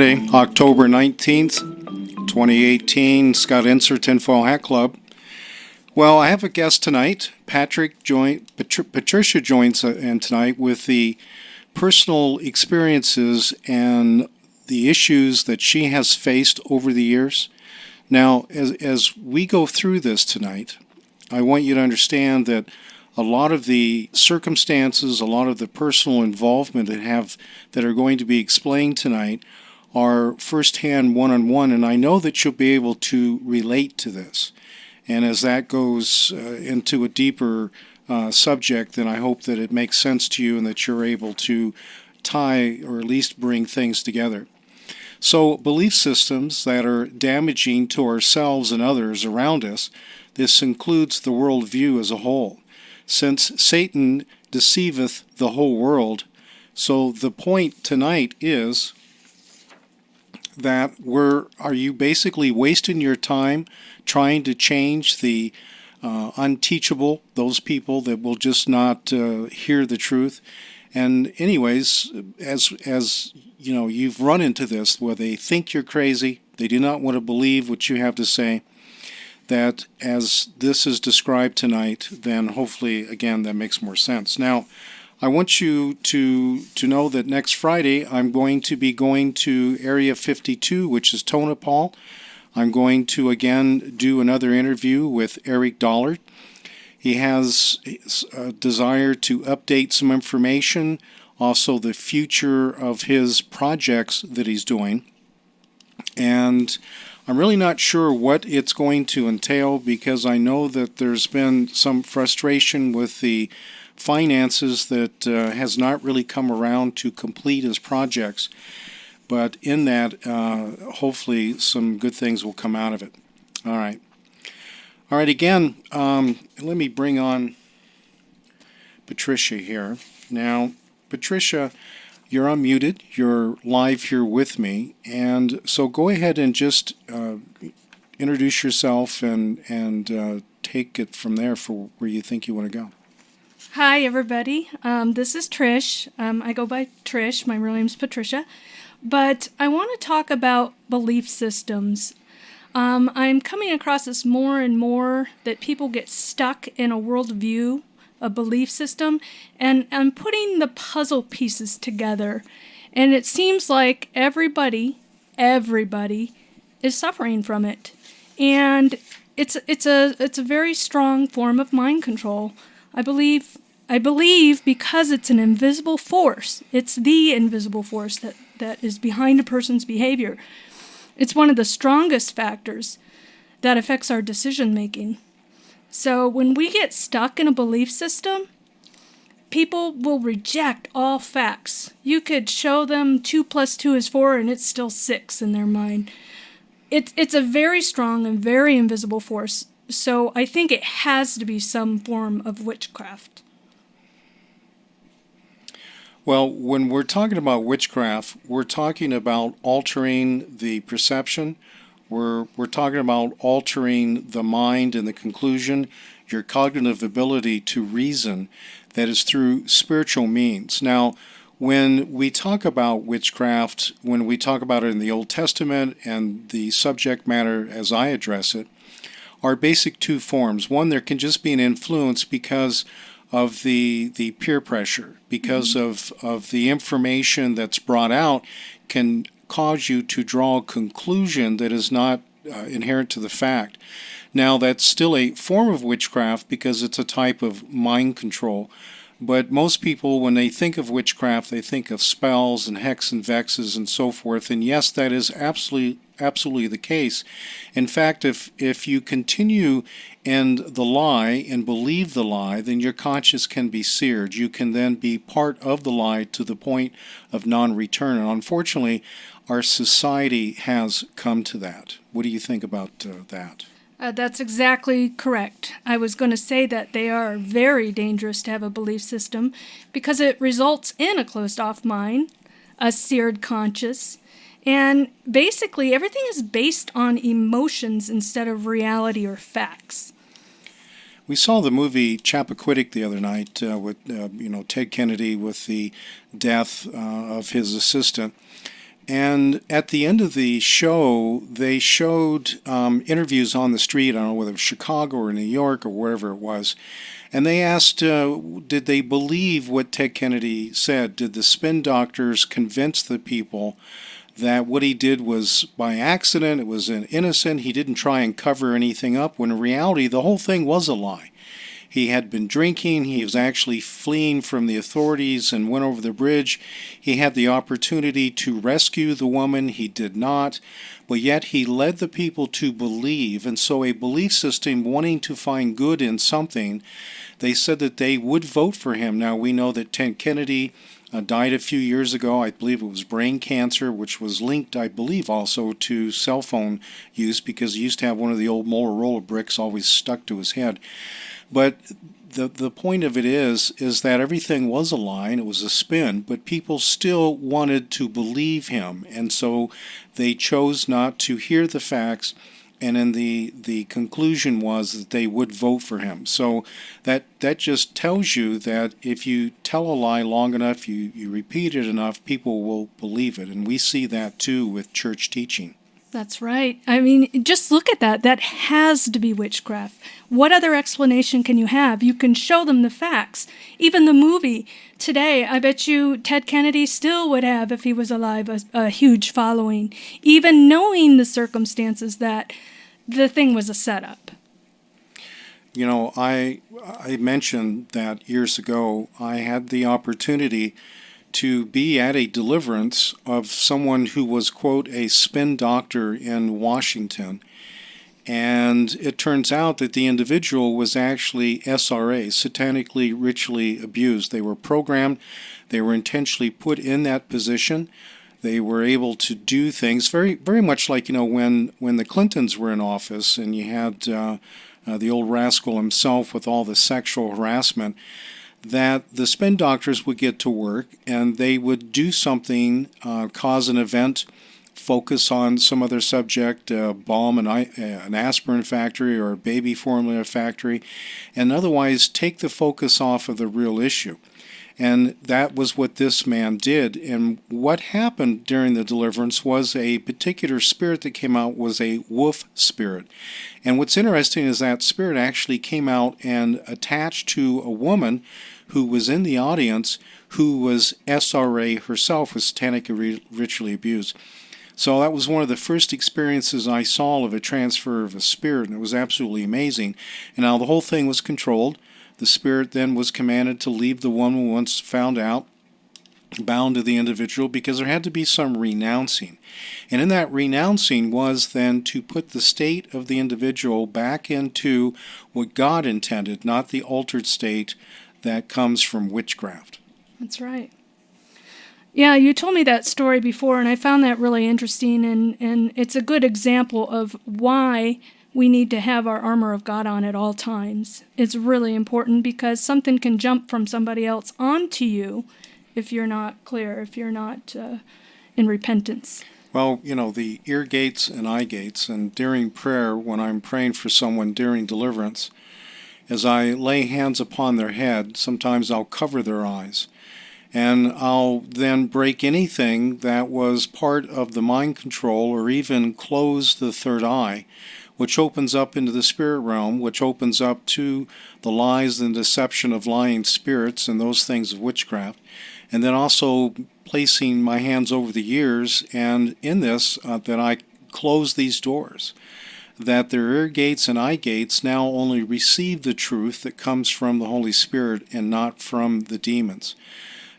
Friday, October 19th, 2018, Scott Inser Tinfoil Hat Club. Well, I have a guest tonight. Patrick join, Patri- Patricia joins uh, in tonight with the personal experiences and the issues that she has faced over the years. Now, as, as we go through this tonight, I want you to understand that a lot of the circumstances, a lot of the personal involvement that have that are going to be explained tonight are firsthand one-on-one, and I know that you'll be able to relate to this. And as that goes uh, into a deeper uh, subject, then I hope that it makes sense to you and that you're able to tie or at least bring things together. So, belief systems that are damaging to ourselves and others around us, this includes the worldview as a whole. Since Satan deceiveth the whole world, so the point tonight is that we're are you basically wasting your time trying to change the uh, unteachable those people that will just not uh, hear the truth? And anyways as as you know you've run into this where they think you're crazy they do not want to believe what you have to say that as this is described tonight then hopefully again that makes more sense. Now I want you to to know that next Friday I'm going to be going to Area 52, which is Tonopah. I'm going to again do another interview with Eric Dollard. He has a desire to update some information, also the future of his projects that he's doing. And I'm really not sure what it's going to entail because I know that there's been some frustration with the finances that uh, has not really come around to complete his projects. But in that, uh, hopefully, some good things will come out of it. All right. All right, again, um, let me bring on Patricia here. Now, Patricia, you're unmuted. You're live here with me. And so go ahead and just uh, introduce yourself and, and uh, take it from there for where you think you want to go. Hi, everybody. Um, this is Trish. Um, I go by Trish. My real name's Patricia. But I want to talk about belief systems. Um, I'm coming across this more and more that people get stuck in a worldview, a belief system, and I'm putting the puzzle pieces together. And it seems like everybody, everybody is suffering from it. And it's, it's, a, it's a very strong form of mind control. I believe I believe because it's an invisible force, it's the invisible force that, that is behind a person's behavior. It's one of the strongest factors that affects our decision making. So when we get stuck in a belief system, people will reject all facts. You could show them 2 plus 2 is 4 and it's still 6 in their mind. It, it's a very strong and very invisible force. So I think it has to be some form of witchcraft. Well, when we're talking about witchcraft, we're talking about altering the perception. We're, we're talking about altering the mind and the conclusion, your cognitive ability to reason that is through spiritual means. Now, when we talk about witchcraft, when we talk about it in the Old Testament and the subject matter as I address it, are basic two forms. One, there can just be an influence because of the the peer pressure because mm-hmm. of of the information that's brought out can cause you to draw a conclusion that is not uh, inherent to the fact. Now that's still a form of witchcraft because it's a type of mind control. But most people, when they think of witchcraft, they think of spells and hex and vexes and so forth. And yes, that is absolutely absolutely the case. In fact, if if you continue in the lie and believe the lie, then your conscience can be seared. You can then be part of the lie to the point of non-return. And unfortunately, our society has come to that. What do you think about uh, that? Uh, that's exactly correct. I was going to say that they are very dangerous to have a belief system because it results in a closed off mind, a seared conscience, and basically everything is based on emotions instead of reality or facts. We saw the movie Chappaquiddick the other night uh, with uh, you know Ted Kennedy with the death uh, of his assistant. And at the end of the show, they showed um, interviews on the street. I don't know whether it was Chicago or New York or wherever it was. And they asked, uh, did they believe what Ted Kennedy said? Did the spin doctors convince the people that what he did was by accident, it was an innocent, he didn't try and cover anything up, when in reality, the whole thing was a lie. He had been drinking. He was actually fleeing from the authorities and went over the bridge. He had the opportunity to rescue the woman. He did not. But yet he led the people to believe. And so, a belief system wanting to find good in something, they said that they would vote for him. Now, we know that Ted Kennedy uh, died a few years ago. I believe it was brain cancer, which was linked, I believe, also to cell phone use because he used to have one of the old Motorola bricks always stuck to his head. But the the point of it is is that everything was a lie it was a spin, but people still wanted to believe him, and so they chose not to hear the facts. And then the the conclusion was that they would vote for him. So that that just tells you that if you tell a lie long enough, you, you repeat it enough, people will believe it. And we see that too with church teaching. That's right. I mean, just look at that. That has to be witchcraft. What other explanation can you have? You can show them the facts. Even the movie today, I bet you Ted Kennedy still would have, if he was alive, a, a huge following, even knowing the circumstances that the thing was a setup. You know, I I mentioned that years ago I had the opportunity to be at a deliverance of someone who was, quote, a spin doctor in Washington. And it turns out that the individual was actually SRA, satanically ritually abused. They were programmed, they were intentionally put in that position. They were able to do things very, very much like you know when when the Clintons were in office, and you had uh, uh, the old rascal himself with all the sexual harassment that the spin doctors would get to work and they would do something, uh, cause an event, focus on some other subject, uh, and uh, an aspirin factory or a baby formula factory, and otherwise take the focus off of the real issue. And that was what this man did. And what happened during the deliverance was a particular spirit that came out was a wolf spirit. And what's interesting is that spirit actually came out and attached to a woman who was in the audience who was SRA herself, was satanically ritually abused. So that was one of the first experiences I saw of a transfer of a spirit, and it was absolutely amazing. And now the whole thing was controlled. The spirit then was commanded to leave the woman once found out, bound to the individual, because there had to be some renouncing. And in that renouncing was then to put the state of the individual back into what God intended, not the altered state that comes from witchcraft. That's right. Yeah, you told me that story before, and I found that really interesting, and, and it's a good example of why we need to have our armor of God on at all times. It's really important because something can jump from somebody else onto you if you're not clear, if you're not uh, in repentance. Well, you know, the ear gates and eye gates, and during prayer, when I'm praying for someone during deliverance, as I lay hands upon their head, sometimes I'll cover their eyes. And I'll then break anything that was part of the mind control or even close the third eye which opens up into the spirit realm, which opens up to the lies and deception of lying spirits and those things of witchcraft. And then also placing my hands over the ears, and in this, uh, that I close these doors. That their ear gates and eye gates now only receive the truth that comes from the Holy Spirit and not from the demons.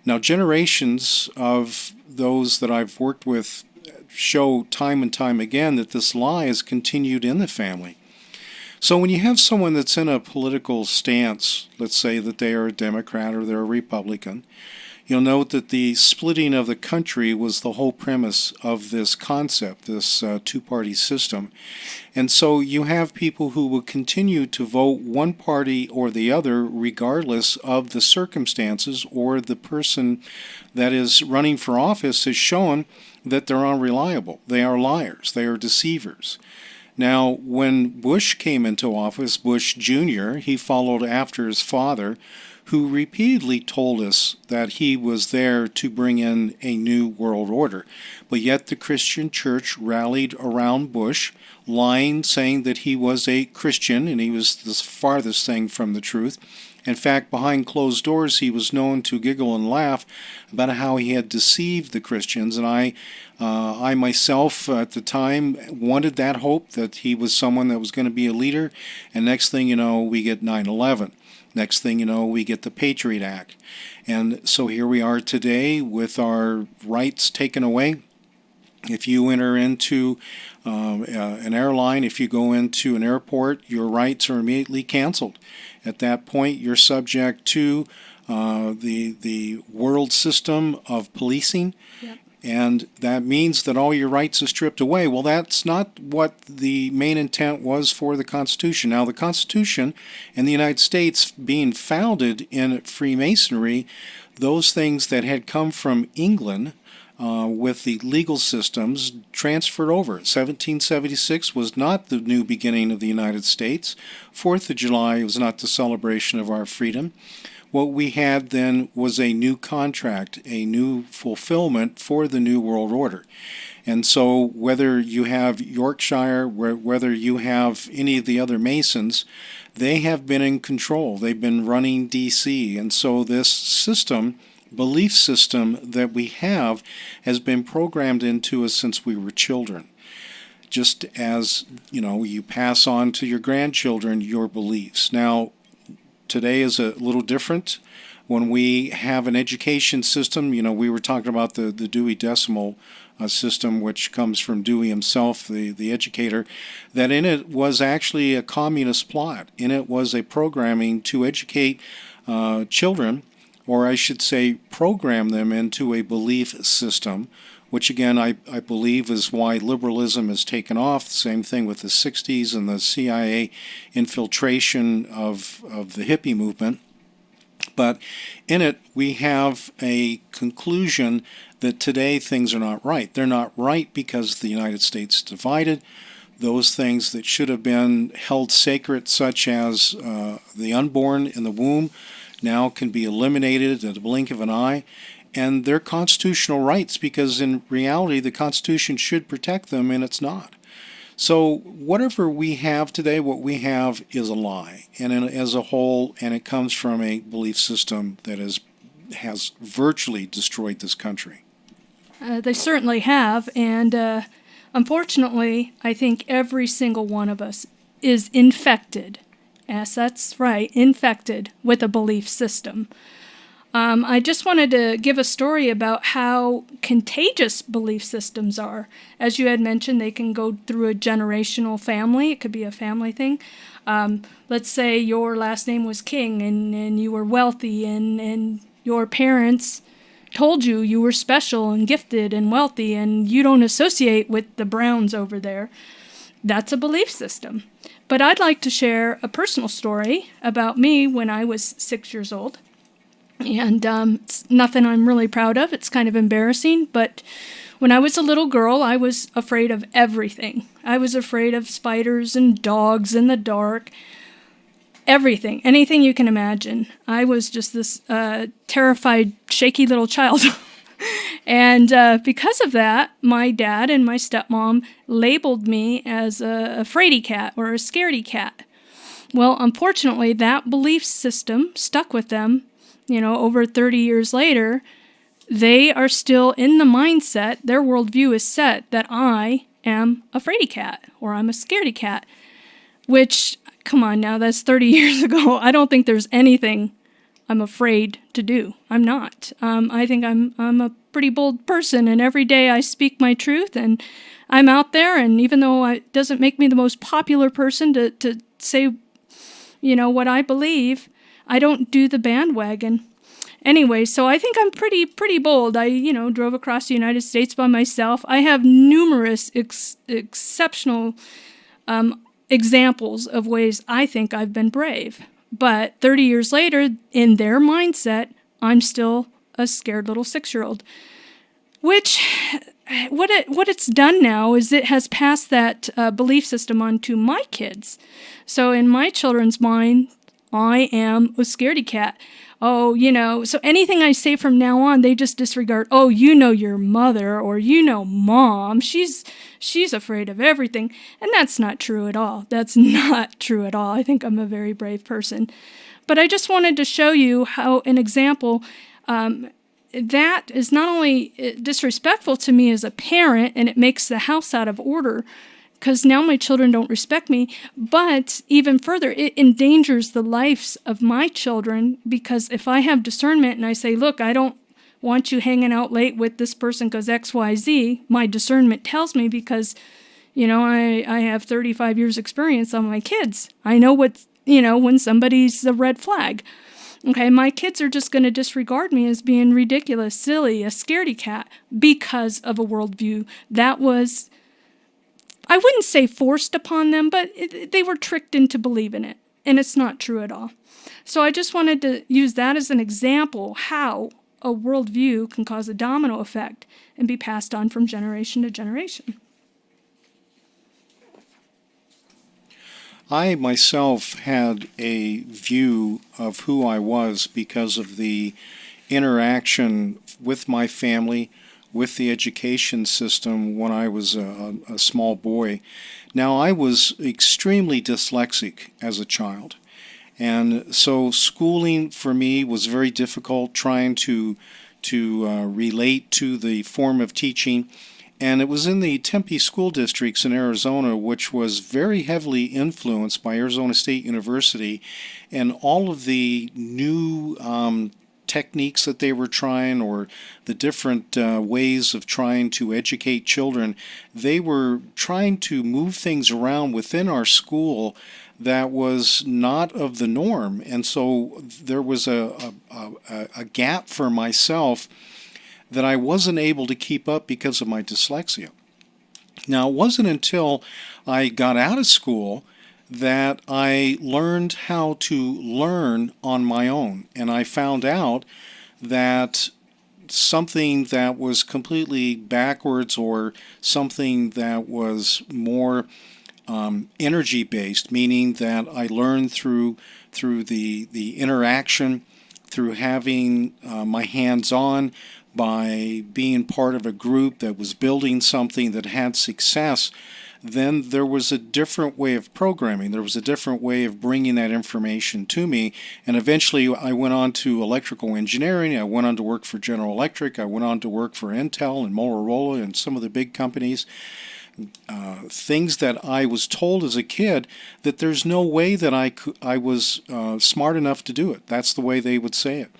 Now, generations of those that I've worked with show time and time again that this lie is continued in the family. So when you have someone that's in a political stance, let's say that they are a Democrat or they're a Republican, you'll note that the splitting of the country was the whole premise of this concept, this uh, two party system. And so you have people who will continue to vote one party or the other regardless of the circumstances or the person that is running for office has shown that they're unreliable. They are liars. They are deceivers. Now, when Bush came into office, Bush Jr., he followed after his father, who repeatedly told us that he was there to bring in a new world order. But yet the Christian church rallied around Bush, lying, saying that he was a Christian and he was the farthest thing from the truth. In fact, behind closed doors, he was known to giggle and laugh about how he had deceived the Christians. And I, uh, I myself at the time wanted that hope that he was someone that was going to be a leader. And next thing you know, we get 9 11. Next thing you know, we get the Patriot Act. And so here we are today with our rights taken away. If you enter into um, uh, an airline, if you go into an airport, your rights are immediately canceled. At that point, you're subject to uh, the the world system of policing, yep. And that means that all your rights are stripped away. Well, that's not what the main intent was for the Constitution. Now, the Constitution and the United States, being founded in Freemasonry, those things that had come from England uh, with the legal systems transferred over. 1776 was not the new beginning of the United States. Fourth of July was not the celebration of our freedom. What we had then was a new contract, a new fulfillment for the New World Order. And so, whether you have York Rite, whether you have any of the other Masons, they have been in control. They've been running DC. And so, this system belief system that we have has been programmed into us since we were children. Just as, you know, you pass on to your grandchildren your beliefs. Now, today is a little different. When we have an education system, you know, we were talking about the, the Dewey Decimal uh, system, which comes from Dewey himself, the, the educator, that in it was actually a communist plot. In it was a programming to educate uh, children or I should say, program them into a belief system, which again I, I believe is why liberalism has taken off. Same thing with the 60s and the CIA infiltration of, of the hippie movement. But in it, we have a conclusion that today things are not right. They're not right because the United States divided. Those things that should have been held sacred, such as uh, the unborn in the womb, now can be eliminated at the blink of an eye and their constitutional rights because in reality the Constitution should protect them and it's not. So whatever we have today, what we have is a lie, and as a whole, and it comes from a belief system that is, has virtually destroyed this country. Uh, they certainly have, and uh, unfortunately, I think every single one of us is infected Yes, that's right, infected with a belief system. Um, I just wanted to give a story about how contagious belief systems are. As you had mentioned, they can go through a generational family, it could be a family thing. Um, let's say your last name was King and, and you were wealthy, and, and your parents told you you were special and gifted and wealthy, and you don't associate with the Browns over there. That's a belief system. But I'd like to share a personal story about me when I was six years old. And um, it's nothing I'm really proud of. It's kind of embarrassing. But when I was a little girl, I was afraid of everything. I was afraid of spiders and dogs in the dark. Everything, anything you can imagine. I was just this uh, terrified, shaky little child. And uh, because of that, my dad and my stepmom labeled me as a, a fraidy cat or a scaredy cat. Well, unfortunately, that belief system stuck with them. You know, over 30 years later, they are still in the mindset, their worldview is set that I am a fraidy cat or I'm a scaredy cat, which, come on now, that's 30 years ago. I don't think there's anything I'm afraid to do. I'm not. Um, I think I'm I'm a pretty bold person, and every day I speak my truth, and I'm out there. And even though it doesn't make me the most popular person to to say, you know, what I believe, I don't do the bandwagon. Anyway, so I think I'm pretty pretty bold. I you know drove across the United States by myself. I have numerous ex- exceptional um, examples of ways I think I've been brave. But 30 years later, in their mindset, I'm still a scared little six year old. Which, what, it, what it's done now is it has passed that uh, belief system on to my kids. So in my children's mind, I am a scaredy cat. oh, you know, so anything I say from now on, they just disregard, oh, you know your mother or you know mom. She's she's afraid of everything. And that's not true at all. That's not true at all. I think I'm a very brave person. But I just wanted to show you how an example um, that is not only uh, disrespectful to me as a parent and it makes the house out of order, because now my children don't respect me. But even further, it endangers the lives of my children because if I have discernment and I say, look, I don't want you hanging out late with this person because XYZ, my discernment tells me because, you know, I, I have 35 years experience on my kids. I know what, you know, when somebody's a red flag. Okay, my kids are just going to disregard me as being ridiculous, silly, a scaredy cat because of a worldview that was I wouldn't say forced upon them, but it, they were tricked into believing it. And it's not true at all. So I just wanted to use that as an example how a worldview can cause a domino effect and be passed on from generation to generation. I myself had a view of who I was because of the interaction with my family, with the education system when I was a, a, small boy. Now, I was extremely dyslexic as a child. And so schooling for me was very difficult trying to, to uh, relate to the form of teaching. And it was in the Tempe school districts in Arizona, which was very heavily influenced by Arizona State University and all of the new um, techniques that they were trying or the different uh, ways of trying to educate children, they were trying to move things around within our school that was not of the norm. And so there was a, a, a, a gap for myself that I wasn't able to keep up because of my dyslexia. Now, it wasn't until I got out of school that I learned how to learn on my own. And I found out that something that was completely backwards or something that was more um, energy based, meaning that I learned through through the the interaction, through having uh, my hands on, by being part of a group that was building something that had success then there was a different way of programming. There was a different way of bringing that information to me. And eventually I went on to electrical engineering. I went on to work for General Electric. I went on to work for Intel and Motorola and some of the big companies. Uh, things that I was told as a kid that there's no way that I, could, I was uh, smart enough to do it. That's the way they would say it.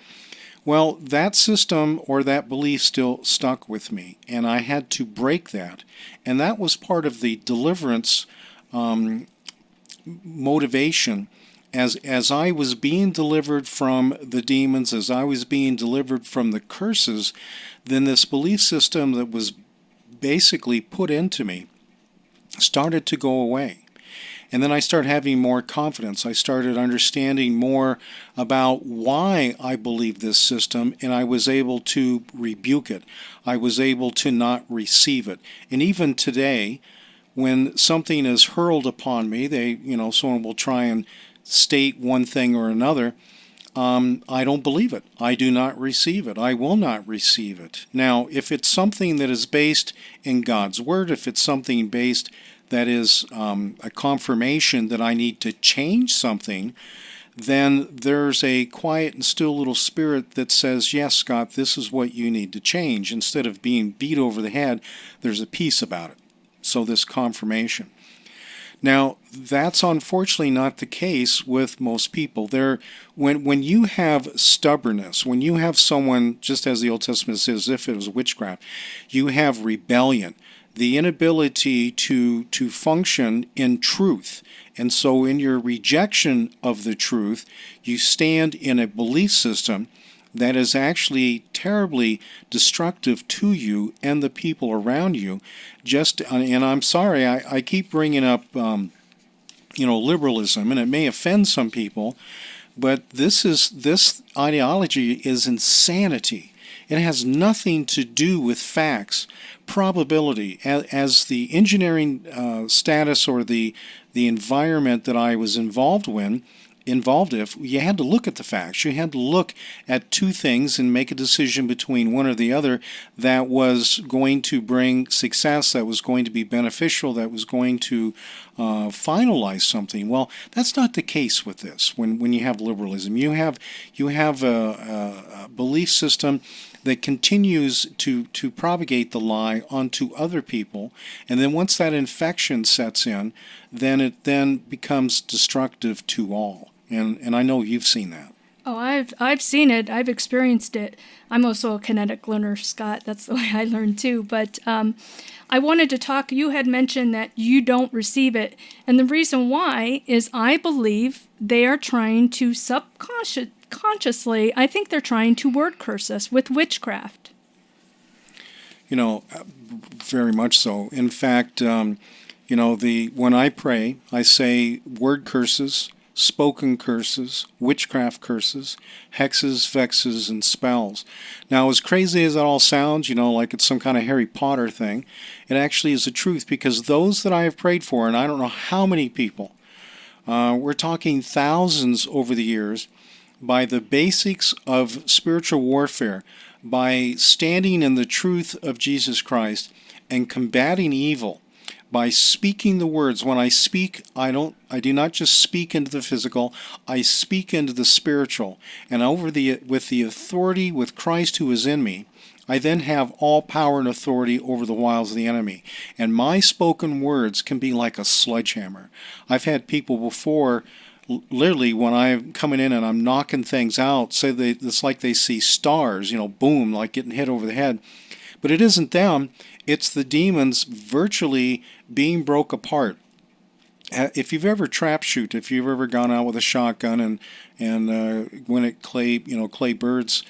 Well, that system or that belief still stuck with me, and I had to break that. And that was part of the deliverance um, motivation. As, as I was being delivered from the demons, as I was being delivered from the curses, then this belief system that was basically put into me started to go away. And then I started having more confidence. I started understanding more about why I believe this system, and I was able to rebuke it. I was able to not receive it. And even today, when something is hurled upon me, they, you know, someone will try and state one thing or another. Um, I don't believe it. I do not receive it. I will not receive it. Now, if it's something that is based in God's Word, if it's something based that is um, a confirmation that I need to change something, then there's a quiet and still little spirit that says, Yes, Scott, this is what you need to change. Instead of being beat over the head, there's a peace about it. So, this confirmation. Now, that's unfortunately not the case with most people. There, when when you have stubbornness, when you have someone, just as the Old Testament says, if it was witchcraft, you have rebellion the inability to to function in truth. And so in your rejection of the truth, you stand in a belief system that is actually terribly destructive to you and the people around you. Just and I'm sorry, I, I keep bringing up um, you know liberalism, and it may offend some people, but this is this ideology is insanity. It has nothing to do with facts probability as, as the engineering uh, status or the the environment that I was involved in involved if you had to look at the facts. You had to look at two things and make a decision between one or the other that was going to bring success, that was going to be beneficial, that was going to uh, finalize something. Well, that's not the case with this. When when you have liberalism, you have you have a, a, a belief system that continues to, to propagate the lie onto other people. And then once that infection sets in, then it then becomes destructive to all and and I know you've seen that. Oh, I've I've seen it. I've experienced it. I'm also a kinetic learner, Scott. That's the way I learn too. But um, I wanted to talk. You had mentioned that you don't receive it, and the reason why is I believe they are trying to subconsciously. I think they're trying to word curse us with witchcraft. You know, uh, very much so. In fact, um, you know, the when I pray, I say word curses spoken curses, witchcraft curses, hexes, vexes, and spells. Now, as crazy as that all sounds, you know, like it's some kind of Harry Potter thing, it actually is the truth because those that I have prayed for, and I don't know how many people, uh, we're talking thousands over the years, by the basics of spiritual warfare, by standing in the truth of Jesus Christ and combating evil by speaking the words. When i speak i don't i do not just speak into the physical i speak into the spiritual. And over the with the authority with christ who is in me i then have all power and authority over the wiles of the enemy. And my spoken words can be like a sledgehammer. I've had people before literally when I'm coming in and I'm knocking things out, say they it's like they see stars, you know, boom, like getting hit over the head. But it isn't them. It's the demons virtually being broke apart. If you've ever trap shoot, if you've ever gone out with a shotgun and and uh, when it clay, you know, clay birds,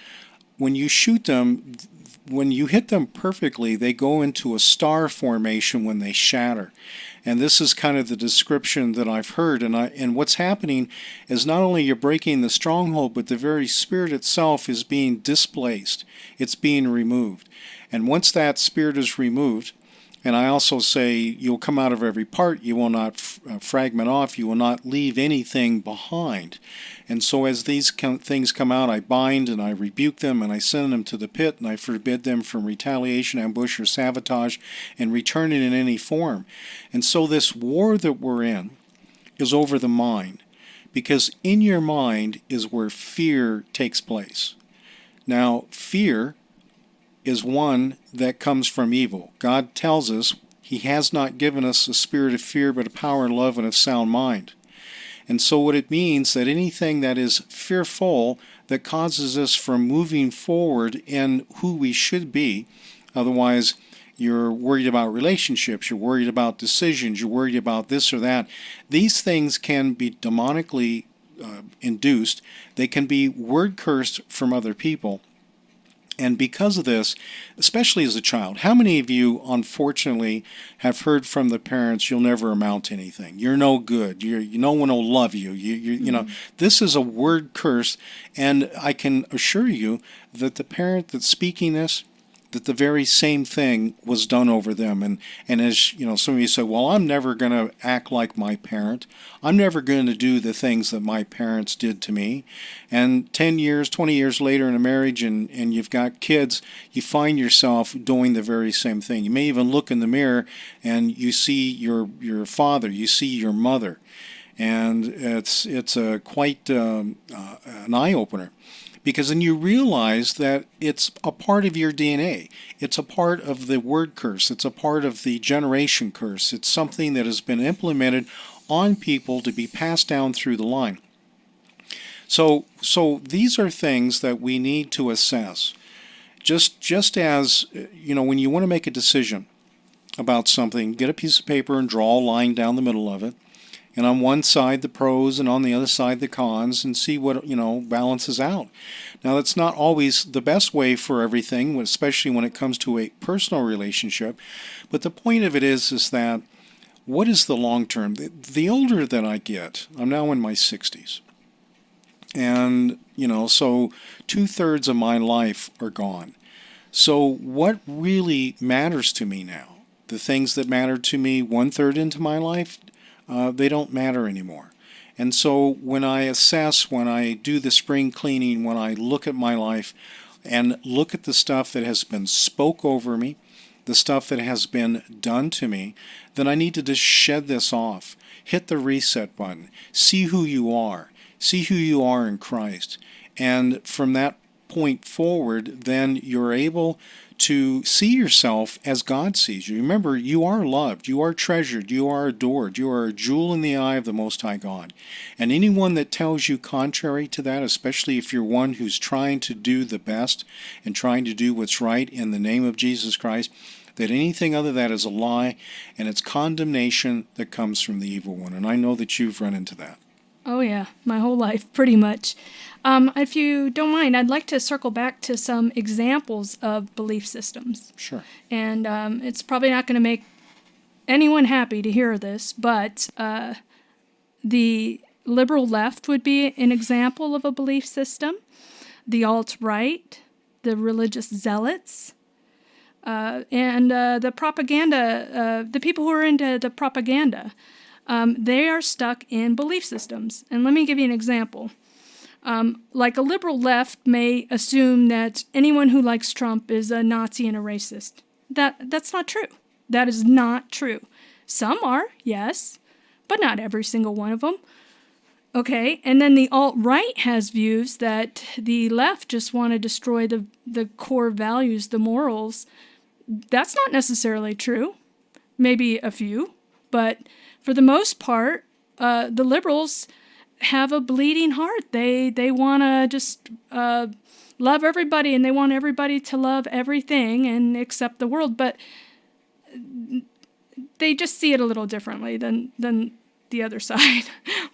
when you shoot them, when you hit them perfectly, they go into a star formation when they shatter. And this is kind of the description that I've heard. And I and what's happening is not only you're breaking the stronghold, but the very spirit itself is being displaced. It's being removed. And once that spirit is removed, and I also say you'll come out of every part, you will not uh, fragment off, you will not leave anything behind. And so as these com- things come out, I bind and I rebuke them and I send them to the pit and I forbid them from retaliation, ambush, or sabotage and return it in any form. And so this war that we're in is over the mind because in your mind is where fear takes place. Now, fear is one that comes from evil. God tells us He has not given us a spirit of fear, but a power and love and a sound mind. And so, what it means that anything that is fearful that causes us from moving forward in who we should be, otherwise, you're worried about relationships, you're worried about decisions, you're worried about this or that. These things can be demonically uh, induced, they can be word cursed from other people and because of this, especially as a child, how many of you, unfortunately, have heard from the parents, "You'll never amount to anything. You're no good. You're, no one will love you." You, you, mm-hmm. you know, mm-hmm. this is a word curse, and I can assure you that the parent that's speaking this that the very same thing was done over them. And, and as you know, some of you say, well, I'm never going to act like my parent. I'm never going to do the things that my parents did to me. And 10 years, 20 years later in a marriage and, and you've got kids, you find yourself doing the very same thing. You may even look in the mirror and you see your, your father, you see your mother. And it's, it's a quite um, uh, an eye opener because then you realize that it's a part of your DNA. It's a part of the word curse. It's a part of the generation curse. It's something that has been implemented on people to be passed down through the line. So, so these are things that we need to assess. Just, just as uh, you know, when you want to make a decision about something, get a piece of paper and draw a line down the middle of it and on one side the pros and on the other side the cons and see what you know balances out. Now that's not always the best way for everything especially when it comes to a personal relationship but the point of it is is that what is the long term? The, the older that i get i'm now in my 60s and you know so two-thirds of my life are gone. So what really matters to me now the things that mattered to me one third into my life uh, they don't matter anymore. And so when I assess, when I do the spring cleaning, when I look at my life and look at the stuff that has been spoke over me, the stuff that has been done to me, then I need to just shed this off. Hit the reset button. See who you are. See who you are in Christ. And from that point forward, then you're able to see yourself as God sees you. Remember, you are loved, you are treasured, you are adored, you are a jewel in the eye of the Most High God. And anyone that tells you contrary to that, especially if you're one who's trying to do the best and trying to do what's right in the name of Jesus Christ, that anything other than that is a lie and it's condemnation that comes from the evil one. And I know that you've run into that. Oh, yeah, my whole life, pretty much. Um, if you don't mind, I'd like to circle back to some examples of belief systems. Sure. And um, it's probably not going to make anyone happy to hear this, but uh, the liberal left would be an example of a belief system, the alt right, the religious zealots. Uh, and uh, the propaganda, uh, the people who are into the propaganda, um, they are stuck in belief systems. And let me give you an example. Um, like a liberal left may assume that anyone who likes Trump is a Nazi and a racist. That that's not true. That is not true. Some are, yes, but not every single one of them. Okay, and then the alt right has views that the left just want to destroy the the core values, the morals. That's not necessarily true. Maybe a few, but for the most part, uh, the liberals have a bleeding heart. They they want to just uh, love everybody, and they want everybody to love everything and accept the world. But they just see it a little differently than than the other side.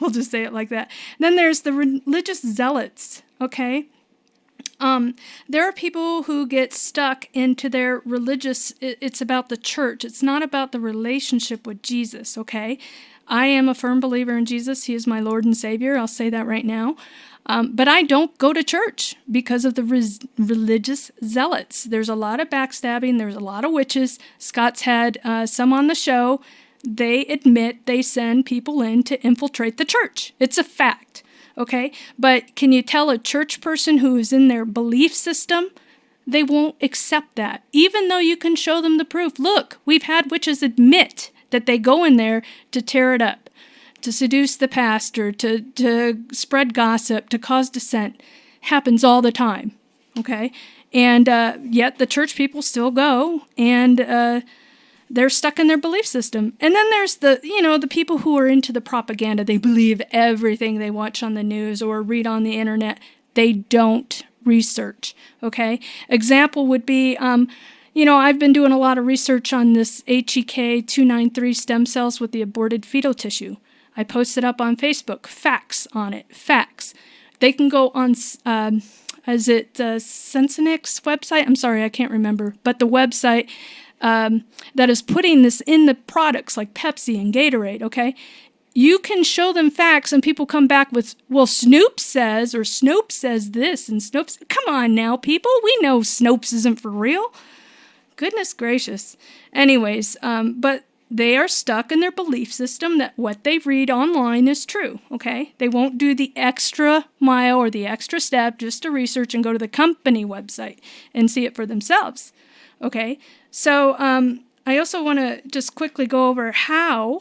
we'll just say it like that. Then there's the religious zealots. Okay. Um, there are people who get stuck into their religious, it's about the church. It's not about the relationship with Jesus, okay? I am a firm believer in Jesus. He is my Lord and Savior. I'll say that right now. Um, but I don't go to church because of the res- religious zealots. There's a lot of backstabbing, there's a lot of witches. Scott's had uh, some on the show. They admit they send people in to infiltrate the church. It's a fact, okay? But can you tell a church person who is in their belief system? They won't accept that, even though you can show them the proof. Look, we've had witches admit that they go in there to tear it up, to seduce the pastor, to, to spread gossip, to cause dissent. Happens all the time, okay? And uh, yet the church people still go and uh, they're stuck in their belief system. And then there's the, you know, the people who are into the propaganda. They believe everything they watch on the news or read on the internet. They don't research, okay? Example would be, um, you know, I've been doing a lot of research on this HEK 293 stem cells with the aborted fetal tissue. I posted up on Facebook facts on it, facts. They can go on, um, is it the Senomyx website? I'm sorry, I can't remember, but the website um, that is putting this in the products like Pepsi and Gatorade, okay? You can show them facts and people come back with, well, Snoop says, or Snopes says this, and Snopes, come on now, people, we know Snopes isn't for real. Goodness gracious. Anyways, um, but they are stuck in their belief system that what they read online is true, okay? They won't do the extra mile or the extra step just to research and go to the company website and see it for themselves, okay? So um, I also want to just quickly go over how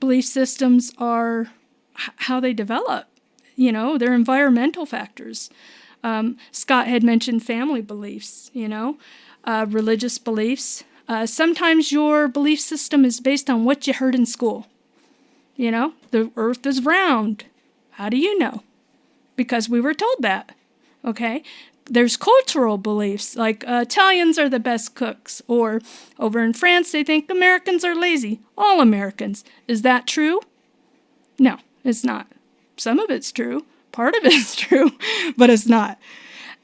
belief systems are, how they develop, you know, their environmental factors. Um, Scott had mentioned family beliefs, you know uh, religious beliefs. Uh, sometimes your belief system is based on what you heard in school. You know, the earth is round. How do you know? Because we were told that. Okay? There's cultural beliefs, like uh, Italians are the best cooks, or over in France, they think Americans are lazy. All Americans. Is that true? No, it's not. Some of it's true, part of it's true, but it's not.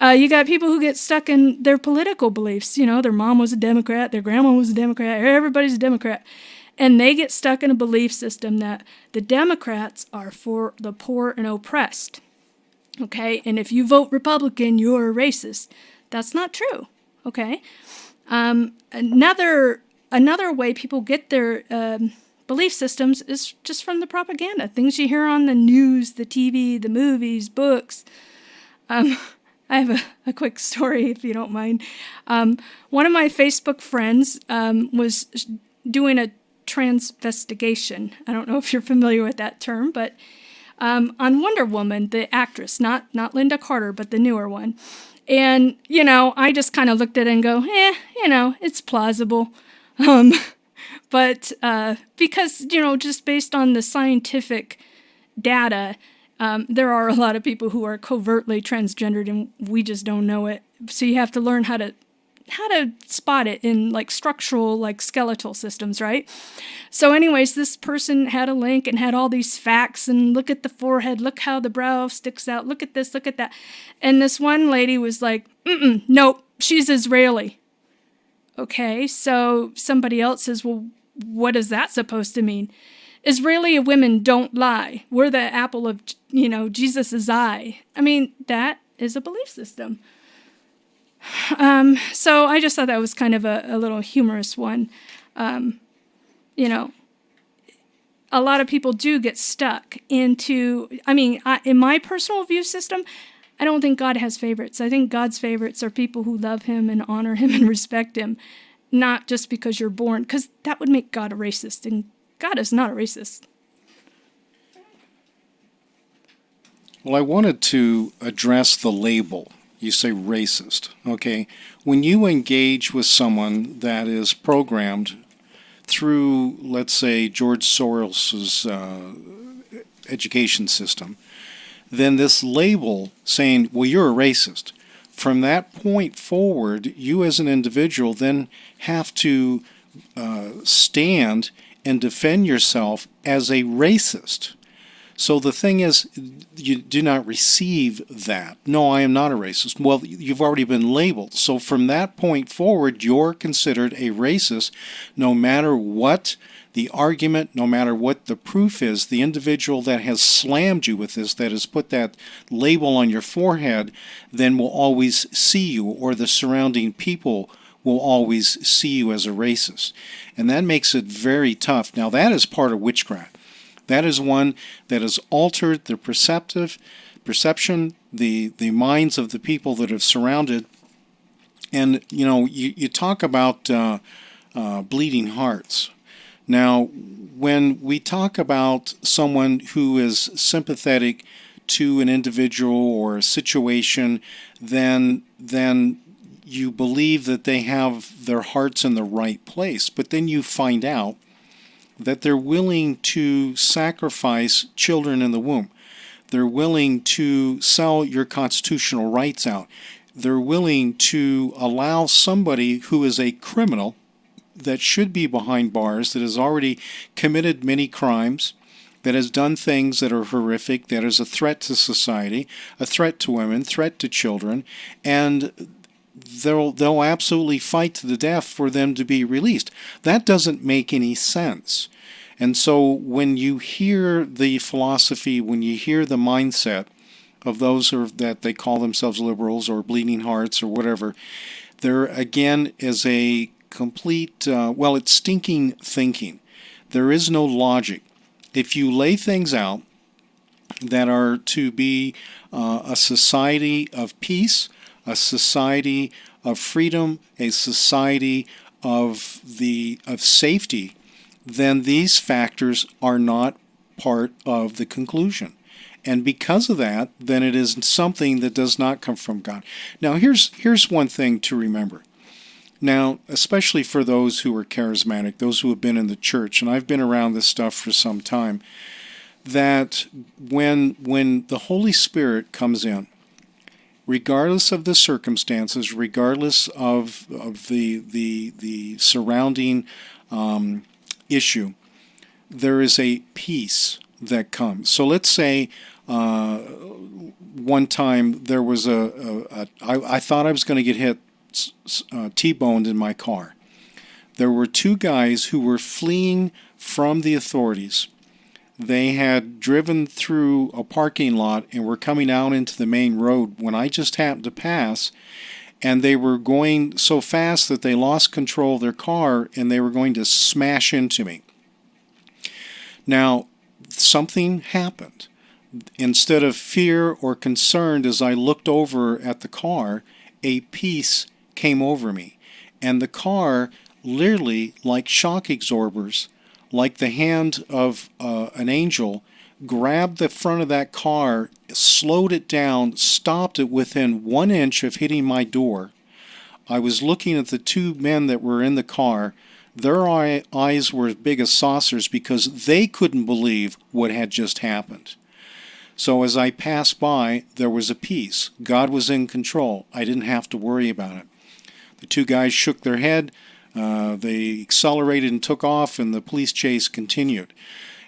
Uh, you got people who get stuck in their political beliefs. You know, their mom was a Democrat, their grandma was a Democrat, everybody's a Democrat. And they get stuck in a belief system that the Democrats are for the poor and oppressed. Okay? And if you vote Republican, you're a racist. That's not true. Okay? Um, another another way people get their um, belief systems is just from the propaganda, things you hear on the news, the TV, the movies, books. Um, I have a, a, quick story, if you don't mind. Um, one of my Facebook friends um, was doing a transvestigation. I don't know if you're familiar with that term, but um, on Wonder Woman, the actress, not not Lynda Carter, but the newer one. And you know, I just kind of looked at it and go, eh, you know, it's plausible. Um, but uh, because you know, just based on the scientific data, um, there are a lot of people who are covertly transgendered, and we just don't know it. So you have to learn how to how to spot it in like structural like skeletal systems right? So anyways this person had a link and had all these facts and look at the forehead look how the brow sticks out look at this look at that. And this one lady was like Mm-mm, nope she's israeli. Okay so somebody else says well what is that supposed to mean Israeli women don't lie. We're the apple of, you know, Jesus's eye. I mean, that is a belief system. Um, so I just thought that was kind of a, a little humorous one. Um, you know, a lot of people do get stuck into, I mean, I, in my personal view system, I don't think God has favorites. I think God's favorites are people who love Him and honor Him and respect Him, not just because you're born, because that would make God a racist, and God is not a racist. Well, I wanted to address the label. You say racist, okay? When you engage with someone that is programmed through, let's say, George Soros's uh, education system, then this label saying, well, you're a racist, from that point forward, you as an individual then have to uh, stand and defend yourself as a racist. So the thing is, you do not receive that. No, I am not a racist. Well, you've already been labeled. So from that point forward, you're considered a racist no matter what the argument, no matter what the proof is, the individual that has slammed you with this, that has put that label on your forehead, then will always see you, or the surrounding people will always see you as a racist. And that makes it very tough. Now, that is part of witchcraft. That is one that has altered the perceptive perception, the, the minds of the people that have surrounded. And, you know, you, you talk about uh, uh, bleeding hearts. Now, when we talk about someone who is sympathetic to an individual or a situation, then then you believe that they have their hearts in the right place, but then you find out that they're willing to sacrifice children in the womb. They're willing to sell your constitutional rights out. They're willing to allow somebody who is a criminal that should be behind bars, that has already committed many crimes, that has done things that are horrific, that is a threat to society, a threat to women, threat to children, and they'll they'll absolutely fight to the death for them to be released. That doesn't make any sense. And so when you hear the philosophy, when you hear the mindset of those are, that they call themselves liberals or bleeding hearts or whatever, there again is a complete uh, well, it's stinking thinking. There is no logic. If you lay things out that are to be uh, a society of peace, a society of freedom, a society of the of safety, then these factors are not part of the conclusion. And because of that, then it is something that does not come from God. Now here's here's one thing to remember. Now, especially for those who are charismatic, those who have been in the church, and I've been around this stuff for some time, that when when the Holy Spirit comes in, regardless of the circumstances, regardless of, of the, the, the surrounding um, issue, there is a peace that comes. So let's say uh, one time there was a, a, a I, I thought I was going to get hit uh, T-boned in my car. There were two guys who were fleeing from the authorities they had driven through a parking lot and were coming out into the main road when I just happened to pass. And they were going so fast that they lost control of their car and they were going to smash into me. Now, something happened. Instead of fear or concern, as I looked over at the car, a peace came over me. And the car, literally like shock absorbers, like the hand of uh, an angel, grabbed the front of that car, slowed it down, stopped it within one inch of hitting my door. I was looking at the two men that were in the car. Their eye, eyes were as big as saucers because they couldn't believe what had just happened. So as I passed by, there was a peace. God was in control. I didn't have to worry about it. The two guys shook their head. Uh, they accelerated and took off, and the police chase continued.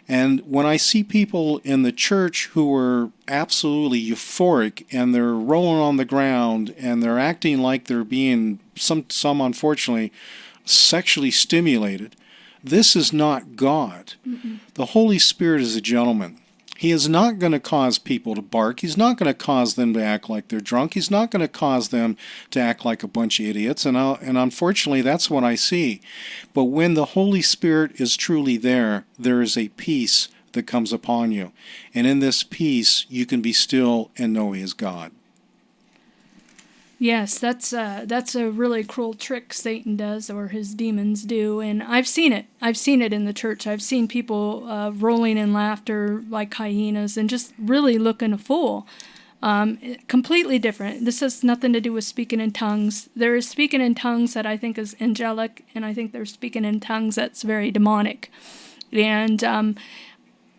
And when I see people in the church who are absolutely euphoric and they're rolling on the ground and they're acting like they're being some some unfortunately sexually stimulated, this is not God. Mm-mm. The Holy Spirit is a gentleman. He is not going to cause people to bark. He's not going to cause them to act like they're drunk. He's not going to cause them to act like a bunch of idiots. And, I'll, and unfortunately, that's what I see. But when the Holy Spirit is truly there, there is a peace that comes upon you. And in this peace, you can be still and know He is God. Yes, that's uh, that's a really cruel trick Satan does, or his demons do, and I've seen it. I've seen it in the church. I've seen people uh, rolling in laughter like hyenas and just really looking a fool. Um, completely different. This has nothing to do with speaking in tongues. There is speaking in tongues that I think is angelic, and I think there's speaking in tongues that's very demonic. And um,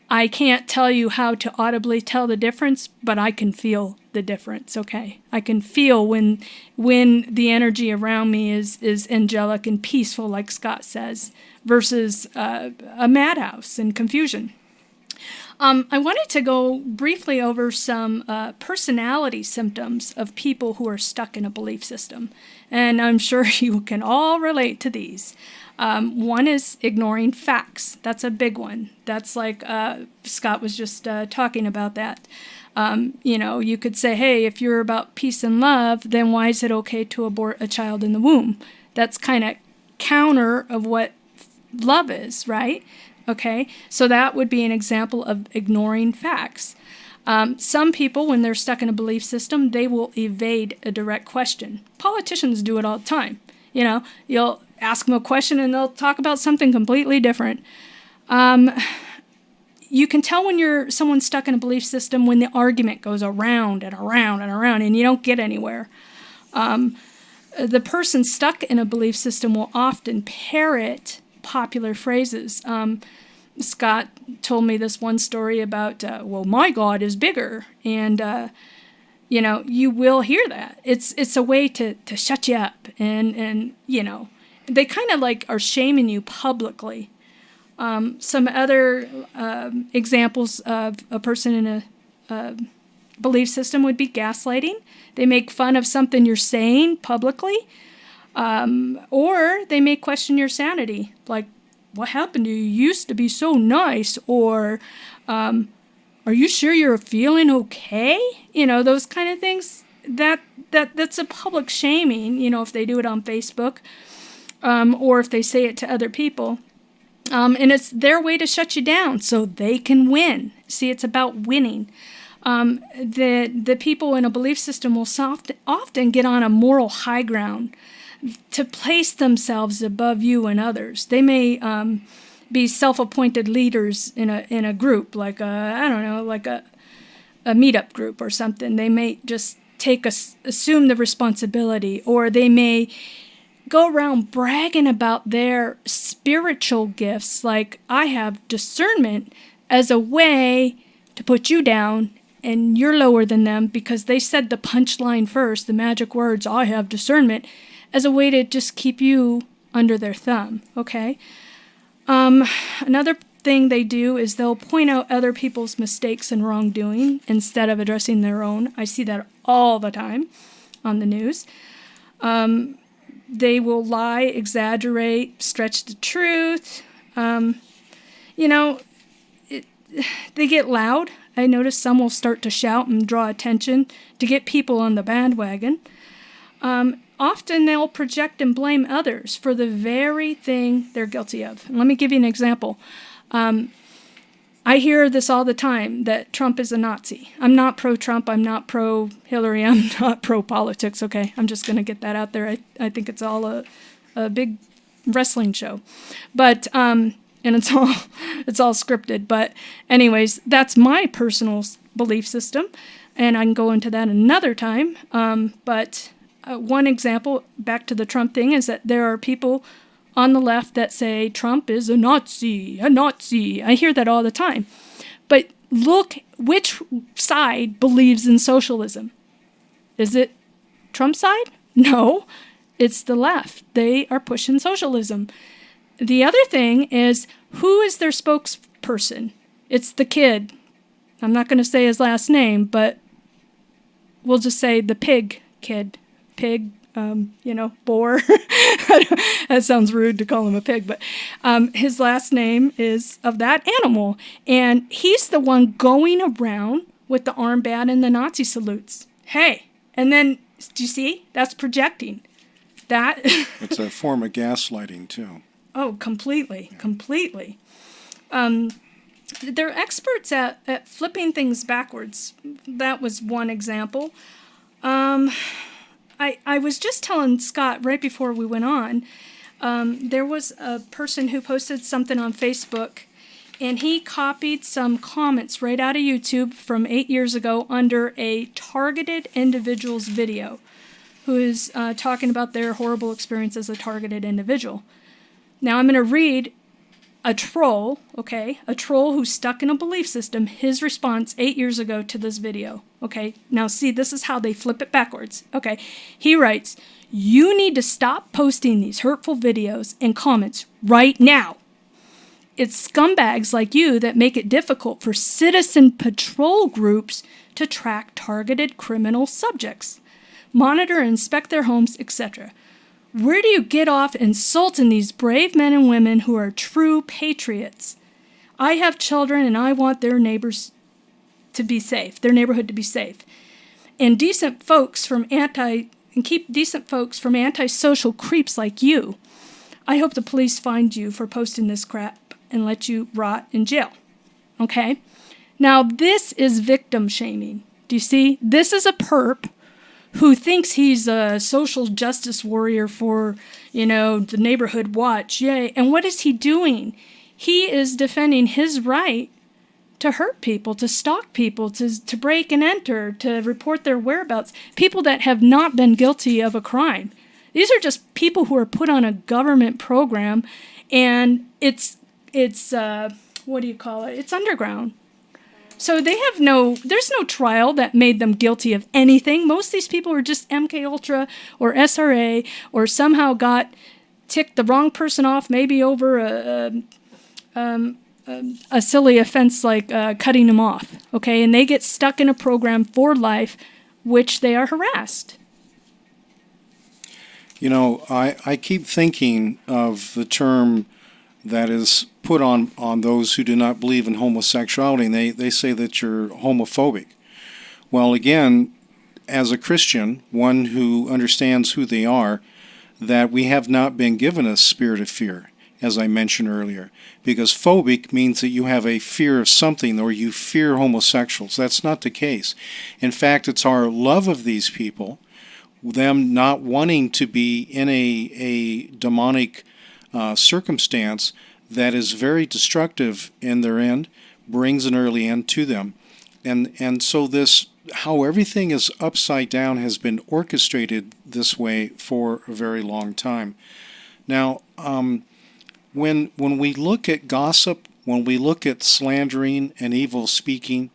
I can't tell you how to audibly tell the difference, but I can feel the difference, okay? I can feel when when the energy around me is is angelic and peaceful like Scott says versus uh, a madhouse and confusion. Um, I wanted to go briefly over some uh, personality symptoms of people who are stuck in a belief system. And I'm sure you can all relate to these. Um, one is ignoring facts. That's a big one. That's like uh, Scott was just uh, talking about that. Um, you know, you could say, hey, if you're about peace and love, then why is it okay to abort a child in the womb? That's kind of counter of what love is, right? Okay, so that would be an example of ignoring facts. Um, some people, when they're stuck in a belief system, they will evade a direct question. Politicians do it all the time. You know, you'll ask them a question and they'll talk about something completely different. Um, you can tell when you're someone stuck in a belief system when the argument goes around and around and around and you don't get anywhere. Um, the person stuck in a belief system will often parrot popular phrases. Um, Scott told me this one story about, uh, well, my God is bigger, and uh, you know you will hear that. It's it's a way to to shut you up, and and you know they kind of like are shaming you publicly. Um, some other um, examples of a person in a, a belief system would be gaslighting. They make fun of something you're saying publicly, um, or they may question your sanity, like, what happened to you? You used to be so nice, or um, are you sure you're feeling okay? You know, those kind of things. That that that's a public shaming. You know, if they do it on Facebook um, or if they say it to other people. Um, and it's their way to shut you down so they can win. See, it's about winning. Um, the, the people in a belief system will soft, often get on a moral high ground to place themselves above you and others. They may um, be self-appointed leaders in a in a group, like a I don't know, like a a meetup group or something. They may just take a, assume the responsibility, or they may go around bragging about their spiritual gifts, like I have discernment, as a way to put you down and you're lower than them because they said the punchline first, the magic words, I have discernment, as a way to just keep you under their thumb, okay? Um, another thing they do is they'll point out other people's mistakes and wrongdoing instead of addressing their own. I see that all the time on the news. Um, they will lie, exaggerate, stretch the truth. Um, you know, it, they get loud. I notice some will start to shout and draw attention to get people on the bandwagon. Um, often they'll project and blame others for the very thing they're guilty of. Let me give you an example. Um, I hear this all the time that Trump is a Nazi. I'm not pro Trump. I'm not pro Hillary. I'm not pro politics. Okay. I'm just going to get that out there. I, I think it's all a, a big wrestling show. But, um, and it's all it's all scripted but anyways that's my personal belief system and i can go into that another time um, but uh, one example back to the trump thing is that there are people on the left that say Trump is a Nazi, a Nazi. I hear that all the time. But look which side believes in socialism. Is it Trump's side? No, it's the left. They are pushing socialism. The other thing is who is their spokesperson? It's the kid. I'm not going to say his last name, but we'll just say the pig kid. Pig um, you know, boar. that sounds rude to call him a pig, but um, his last name is of that animal. And he's the one going around with the armband and the Nazi salutes. Hey, and then, do you see? That's projecting. That. it's a form of gaslighting, too. Oh, completely, yeah. completely. Um, they're experts at, at flipping things backwards. That was one example. Um, I, I was just telling Scott right before we went on, um, there was a person who posted something on Facebook and he copied some comments right out of YouTube from eight years ago under a targeted individual's video who is uh, talking about their horrible experience as a targeted individual. Now I'm going to read a troll, okay, a troll who's stuck in a belief system, his response eight years ago to this video. Okay, now see, this is how they flip it backwards. Okay, he writes, You need to stop posting these hurtful videos and comments right now. It's scumbags like you that make it difficult for citizen patrol groups to track targeted criminal subjects, monitor and inspect their homes, etc. Where do you get off insulting these brave men and women who are true patriots? I have children and I want their neighbors to be safe, their neighborhood to be safe. And decent folks from anti and keep decent folks from antisocial creeps like you. I hope the police find you for posting this crap and let you rot in jail. Okay? Now, this is victim shaming. Do you see? This is a perp who thinks he's a social justice warrior for, you know, the neighborhood watch. Yay. And what is he doing? He is defending his right to hurt people, to stalk people, to, to break and enter, to report their whereabouts. People that have not been guilty of a crime. These are just people who are put on a government program and it's, it's, uh, what do you call it? It's underground. So they have no, there's no trial that made them guilty of anything. Most of these people are just MK Ultra or SRA or somehow got ticked the wrong person off, maybe over a, a, um, a silly offense like uh, cutting them off. Okay, and they get stuck in a program for life, which they are harassed. You know, I, I keep thinking of the term that is put on, on those who do not believe in homosexuality, and they, they say that you're homophobic. Well, again, as a Christian, one who understands who they are, that we have not been given a spirit of fear, as I mentioned earlier, because phobic means that you have a fear of something or you fear homosexuals. That's not the case. In fact, it's our love of these people, them not wanting to be in a, a demonic uh, circumstance that is very destructive in their end, brings an early end to them. And, and so this, how everything is upside down has been orchestrated this way for a very long time. Now, um, when, when we look at gossip, when we look at slandering and evil speaking,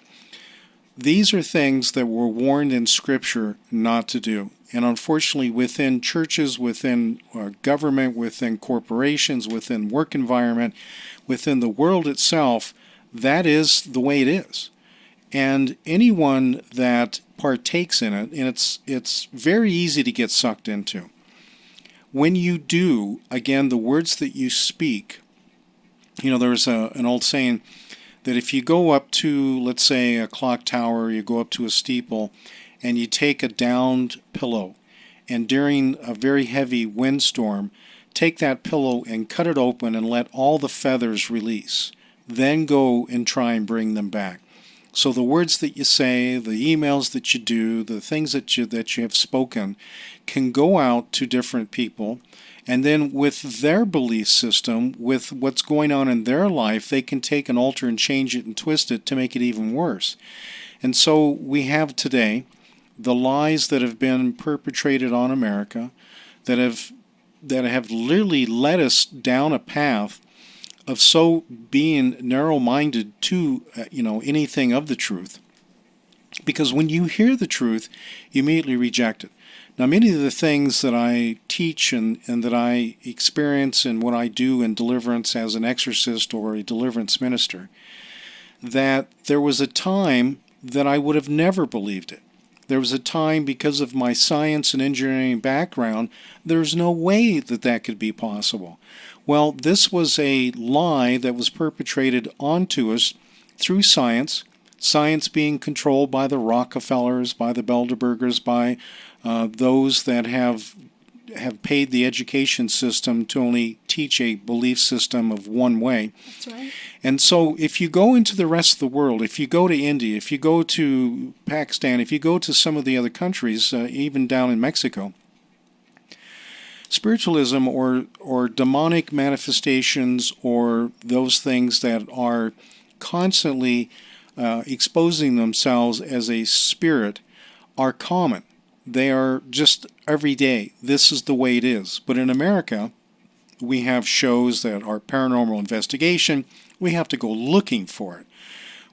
these are things that we're warned in Scripture not to do. And unfortunately, within churches, within uh, government, within corporations, within work environment, within the world itself, that is the way it is. And anyone that partakes in it, and it's it's very easy to get sucked into. When you do, again, the words that you speak, you know, there's a, an old saying that if you go up to, let's say, a clock tower, you go up to a steeple, and you take a downed pillow and during a very heavy windstorm take that pillow and cut it open and let all the feathers release then go and try and bring them back. So the words that you say, the emails that you do, the things that you that you have spoken can go out to different people and then with their belief system, with what's going on in their life, they can take and alter and change it and twist it to make it even worse. And so we have today the lies that have been perpetrated on America that have that have literally led us down a path of so being narrow-minded to uh, you know anything of the truth. Because when you hear the truth you immediately reject it. Now many of the things that i teach and, and that i experience and what i do in deliverance as an exorcist or a deliverance minister that there was a time that i would have never believed it there was a time because of my science and engineering background there's no way that that could be possible. Well, this was a lie that was perpetrated onto us through science, science being controlled by the Rockefellers, by the Bilderbergers, by uh, those that have have paid the education system to only teach a belief system of one way. That's right. And so if you go into the rest of the world, if you go to India, if you go to Pakistan, if you go to some of the other countries, uh, even down in Mexico, spiritualism or or demonic manifestations or those things that are constantly uh, exposing themselves as a spirit are common. They are just every day. This is the way it is. But in America, we have shows that are paranormal investigation. We have to go looking for it.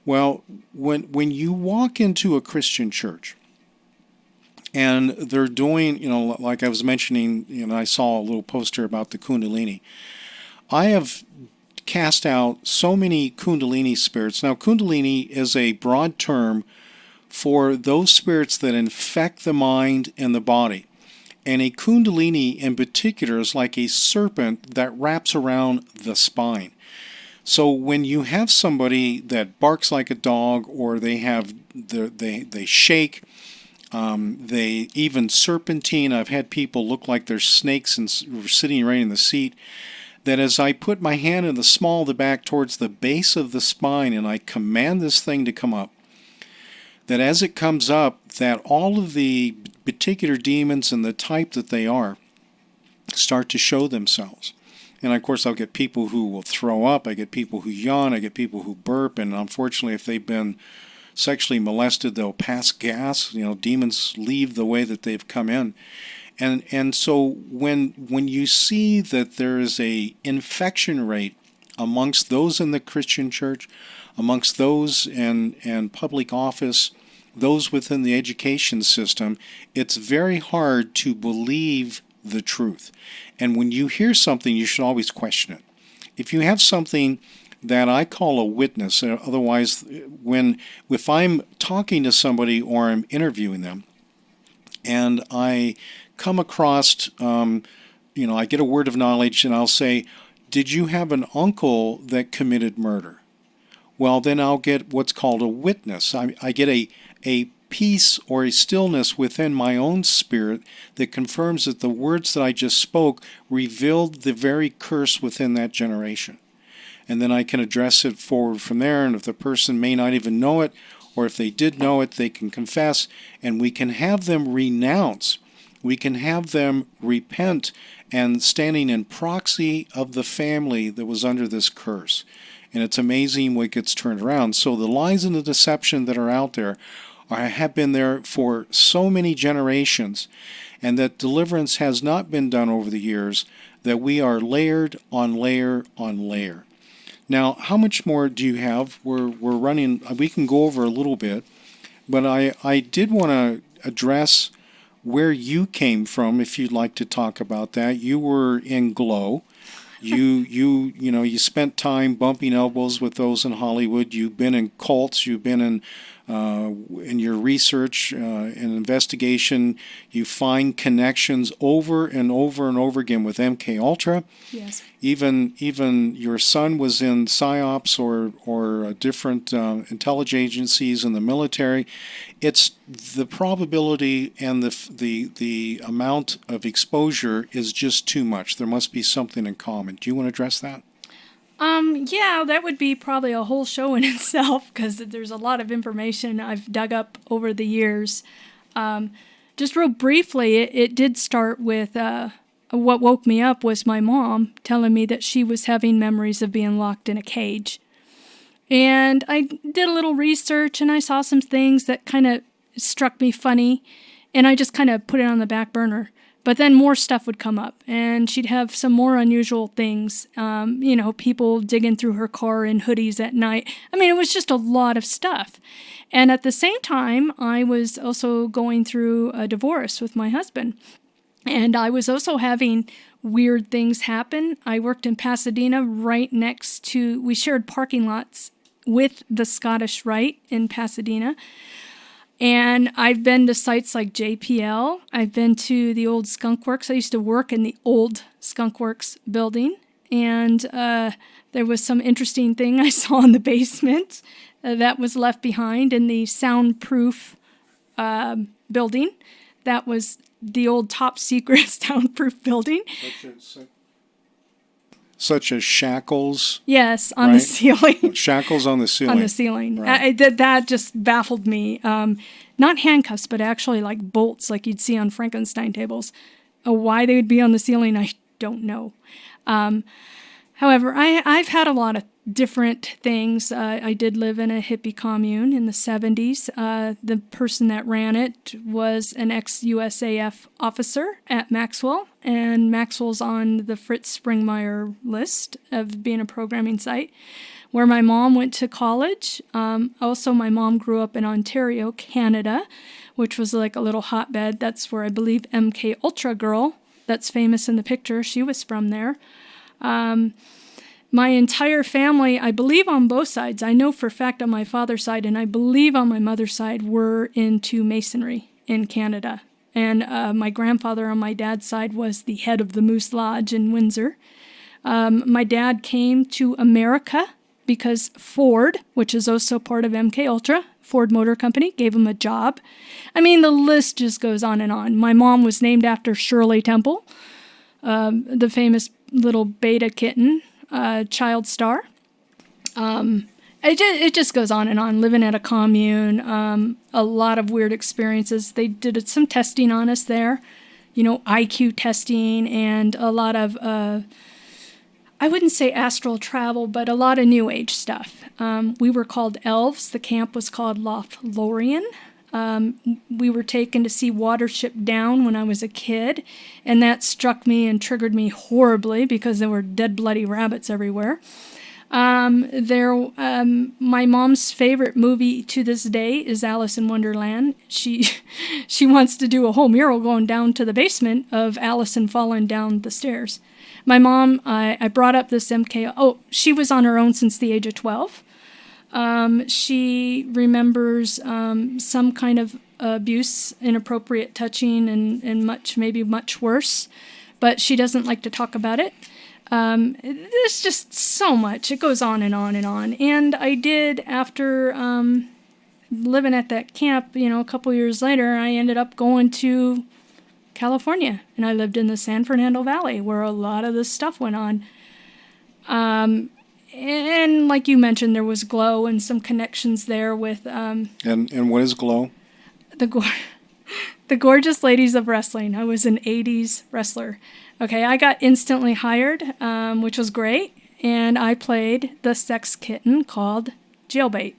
Well, when when you walk into a Christian church, and they're doing, you know, like I was mentioning, you know, I saw a little poster about the Kundalini. I have cast out so many Kundalini spirits. Now, Kundalini is a broad term for those spirits that infect the mind and the body. And a Kundalini in particular is like a serpent that wraps around the spine. So when you have somebody that barks like a dog or they have the, they, they shake, um, they even serpentine. I've had people look like they're snakes and sitting right in the seat. That as I put my hand in the small of the back towards the base of the spine and I command this thing to come up, that as it comes up, that all of the particular demons and the type that they are start to show themselves. And of course, I'll get people who will throw up. I get people who yawn. I get people who burp. And unfortunately, if they've been sexually molested, they'll pass gas. You know, demons leave the way that they've come in. And, and so when, when you see that there is a infection rate amongst those in the Christian church, amongst those in, in public office, those within the education system, it's very hard to believe the truth. And when you hear something, you should always question it. If you have something that I call a witness. Uh, otherwise, when if I'm talking to somebody or I'm interviewing them, and I come across, um, you know, I get a word of knowledge, and I'll say, "Did you have an uncle that committed murder?" Well, then I'll get what's called a witness. I, I get a a peace or a stillness within my own spirit that confirms that the words that I just spoke revealed the very curse within that generation and then I can address it forward from there. And if the person may not even know it, or if they did know it, they can confess, and we can have them renounce. We can have them repent and standing in proxy of the family that was under this curse. And it's amazing what gets turned around. So the lies and the deception that are out there have been there for so many generations, and that deliverance has not been done over the years, that we are layered on layer on layer. Now, how much more do you have? We're, we're running, we can go over a little bit, but I, I did want to address where you came from, if you'd like to talk about that. You were in Glow. You, you, you know, you spent time bumping elbows with those in Hollywood. You've been in cults. You've been in uh, in your research uh, and investigation, you find connections over and over and over again with MK Ultra. Yes. Even even your son was in psyops or or uh, different uh, intelligence agencies in the military. It's the probability and the the the amount of exposure is just too much. There must be something in common. Do you want to address that? Um, yeah, that would be probably a whole show in itself because there's a lot of information I've dug up over the years. Um, just real briefly, it, it did start with uh, what woke me up was my mom telling me that she was having memories of being locked in a cage. And I did a little research and I saw some things that kind of struck me funny, and I just kind of put it on the back burner. But then more stuff would come up, and she'd have some more unusual things. Um, you know, people digging through her car in hoodies at night. I mean, it was just a lot of stuff. And at the same time, I was also going through a divorce with my husband. And I was also having weird things happen. I worked in Pasadena right next to, we shared parking lots with the Scottish Rite in Pasadena. And I've been to sites like JPL. I've been to the old Skunk Works. I used to work in the old Skunk Works building. And uh, there was some interesting thing I saw in the basement uh, that was left behind in the soundproof uh, building. That was the old top secret soundproof building. Such as shackles, Yes, on the ceiling. shackles on the ceiling. on the ceiling. Right. I, I- that, that just baffled me. Um, not handcuffs, but actually like bolts, like you'd see on Frankenstein tables. Uh, why they would be on the ceiling, I don't know. Um, however, I, I've had a lot of different things. Uh, I did live in a hippie commune in the 70s. Uh, the person that ran it was an ex USAF officer at Maxwell, and Maxwell's on the Fritz Springmeier list of being a programming site where my mom went to college. Um, also, my mom grew up in Ontario, Canada, which was like a little hotbed. That's where I believe MK Ultra Girl, that's famous in the picture, she was from there. Um, my entire family, I believe on both sides, I know for a fact on my father's side, and I believe on my mother's side, were into masonry in Canada. And uh, my grandfather on my dad's side was the head of the Moose Lodge in Windsor. Um, my dad came to America because Ford, which is also part of MK Ultra, Ford Motor Company, gave him a job. I mean, the list just goes on and on. My mom was named after Shirley Temple, um, the famous little beta kitten, uh, child star. Um, it, just, it just goes on and on. Living at a commune, um, a lot of weird experiences. They did some testing on us there, you know, IQ testing and a lot of. Uh, I wouldn't say astral travel, but a lot of new age stuff. Um, we were called elves. The camp was called Lothlorien. Um, we were taken to see Watership Down when I was a kid, and that struck me and triggered me horribly because there were dead, bloody rabbits everywhere. Um, there, um, my mom's favorite movie to this day is Alice in Wonderland. She, she wants to do a whole mural going down to the basement of Alice and falling down the stairs. My mom, I, I brought up this MK. Oh, she was on her own since the age of 12. Um, she remembers um, some kind of abuse, inappropriate touching, and, and much, maybe much worse, but she doesn't like to talk about it. Um, there's just so much. It goes on and on and on. And I did, after um, living at that camp, you know, a couple years later, I ended up going to California, and I lived in the San Fernando Valley where a lot of this stuff went on. Um, and like you mentioned, there was Glow and some connections there with um, And and what is glow? the go- the gorgeous ladies of wrestling. I was an '80s wrestler. Okay, I got instantly hired, um, which was great, and I played the sex kitten called Jailbait.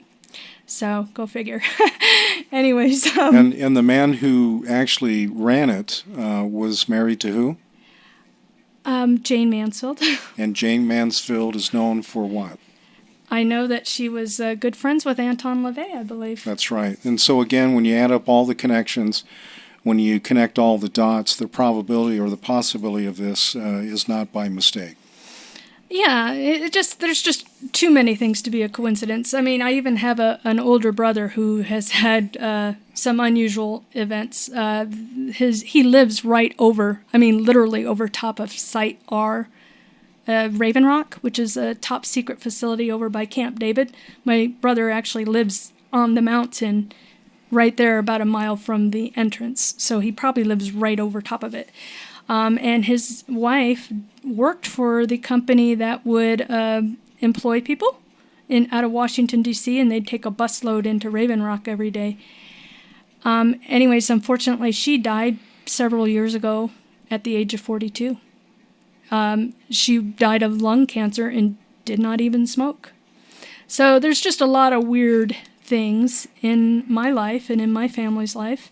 So go figure. Anyways, um, And and the man who actually ran it uh, was married to who? Um, Jayne Mansfield. And Jayne Mansfield is known for what? I know that she was uh, good friends with Anton LaVey, I believe. That's right. And so again, when you add up all the connections, when you connect all the dots, the probability or the possibility of this uh, is not by mistake. Yeah, it just there's just too many things to be a coincidence. I mean, I even have a an older brother who has had uh, some unusual events. Uh, his he lives right over, I mean, literally over top of Site R, uh, Raven Rock, which is a top secret facility over by Camp David. My brother actually lives on the mountain right there, about a mile from the entrance. So he probably lives right over top of it. Um, and his wife worked for the company that would uh, employ people in out of Washington D.C. and they'd take a busload into Raven Rock every day. Um, anyways, unfortunately, she died several years ago at the age of 42. Um, she died of lung cancer and did not even smoke. So there's just a lot of weird things in my life and in my family's life.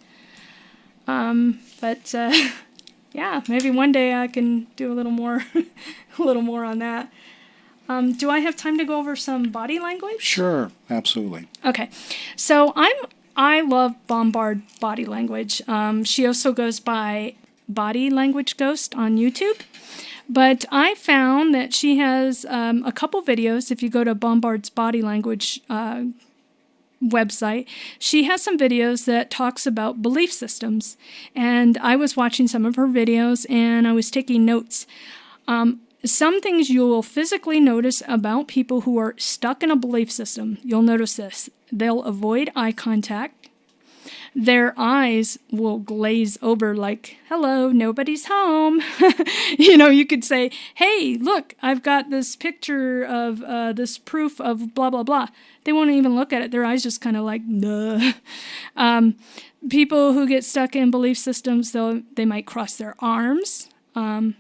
Um, but uh, yeah, maybe one day I can do a little more, a little more on that. Um, do I have time to go over some body language? Sure, absolutely. Okay, so I'm I love Bombard body language. Um, she also goes by Body Language Ghost on YouTube. But I found that she has um, a couple videos. If you go to Bombard's body language uh, website, she has some videos that talks about belief systems. And I was watching some of her videos and I was taking notes. Um, some things you will physically notice about people who are stuck in a belief system. You'll notice this. They'll avoid eye contact their eyes will glaze over like, hello, nobody's home. you know, you could say, hey, look, I've got this picture of uh, this proof of blah, blah, blah. They won't even look at it. Their eyes just kind of like, nah. Um, people who get stuck in belief systems, they'll, they might cross their arms. Um,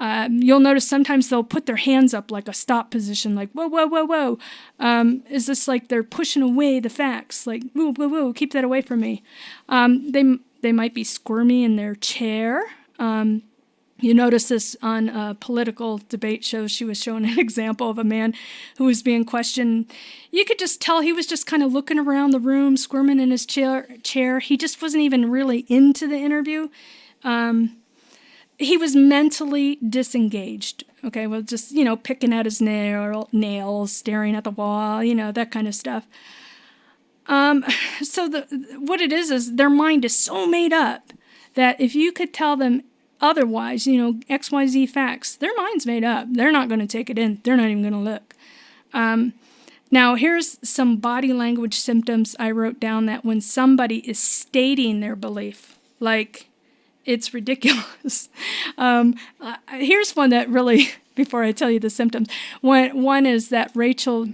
um, you'll notice sometimes they'll put their hands up like a stop position, like, whoa, whoa, whoa, whoa. Um, is this like they're pushing away the facts? Like, whoa, whoa, whoa, keep that away from me. Um, they, they might be squirmy in their chair. Um, you notice this on a political debate show. She was showing an example of a man who was being questioned. You could just tell he was just kind of looking around the room, squirming in his chair. chair. He just wasn't even really into the interview. Um, he was mentally disengaged. Okay, well, just, you know, picking at his nail, nails, staring at the wall, you know, that kind of stuff. Um, so the what it is is their mind is so made up that if you could tell them otherwise, you know, X, Y, Z facts, their mind's made up. They're not going to take it in. They're not even going to look. Um, now, here's some body language symptoms I wrote down that when somebody is stating their belief, like it's ridiculous. Um, uh, here's one that really, before I tell you the symptoms, one, one is that Rachel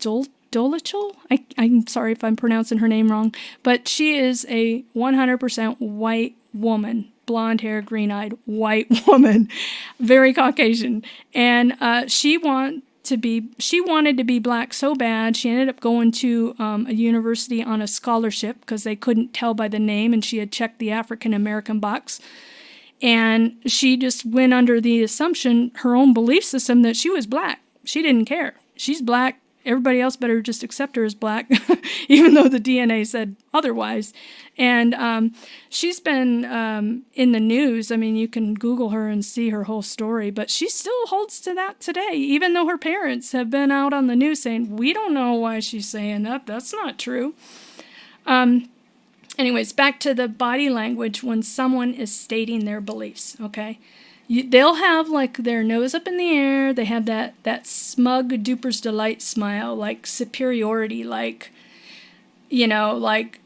Dol- Dolittle, I, I'm sorry if I'm pronouncing her name wrong, but she is a 100% white woman, blonde hair, green eyed white woman, very Caucasian. And uh, she want, to be she wanted to be black so bad she ended up going to um, a university on a scholarship because they couldn't tell by the name and she had checked the african american box. And she just went under the assumption her own belief system that she was black. She didn't care. She's black everybody else better just accept her as black, even though the DNA said otherwise. And um, she's been um, in the news. I mean, you can Google her and see her whole story, but she still holds to that today, even though her parents have been out on the news saying, We don't know why she's saying that. That's not true. Um, anyways, back to the body language when someone is stating their beliefs, okay? You, they'll have like their nose up in the air. They have that that smug duper's delight smile, like superiority, like you know, like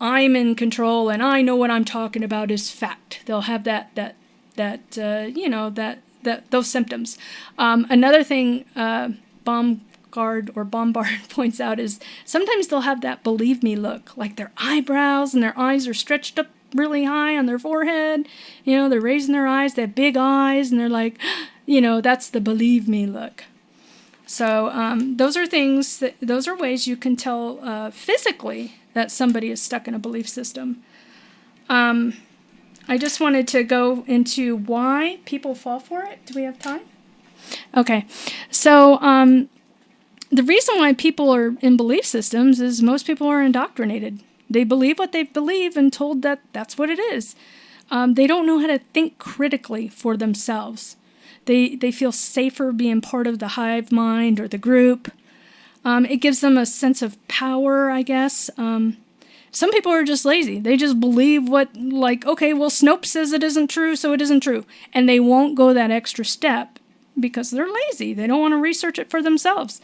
I'm in control and I know what I'm talking about is fact. They'll have that that that uh, you know that that those symptoms. Um, another thing, uh, Bombard or Bombard points out is sometimes they'll have that believe me look, like their eyebrows and their eyes are stretched up really high on their forehead. You know, they're raising their eyes, they have big eyes, and they're like, you know, that's the believe me look. So um, those are things that those are ways you can tell uh, physically that somebody is stuck in a belief system. Um, I just wanted to go into why people fall for it. Do we have time? Okay, so um, the reason why people are in belief systems is most people are indoctrinated. They believe what they believe and told that that's what it is. Um, they don't know how to think critically for themselves. They, they feel safer being part of the hive mind or the group. Um, it gives them a sense of power, I guess. Um, some people are just lazy. They just believe what, like, okay, well, Snopes says it isn't true, so it isn't true. And they won't go that extra step because they're lazy. They don't want to research it for themselves.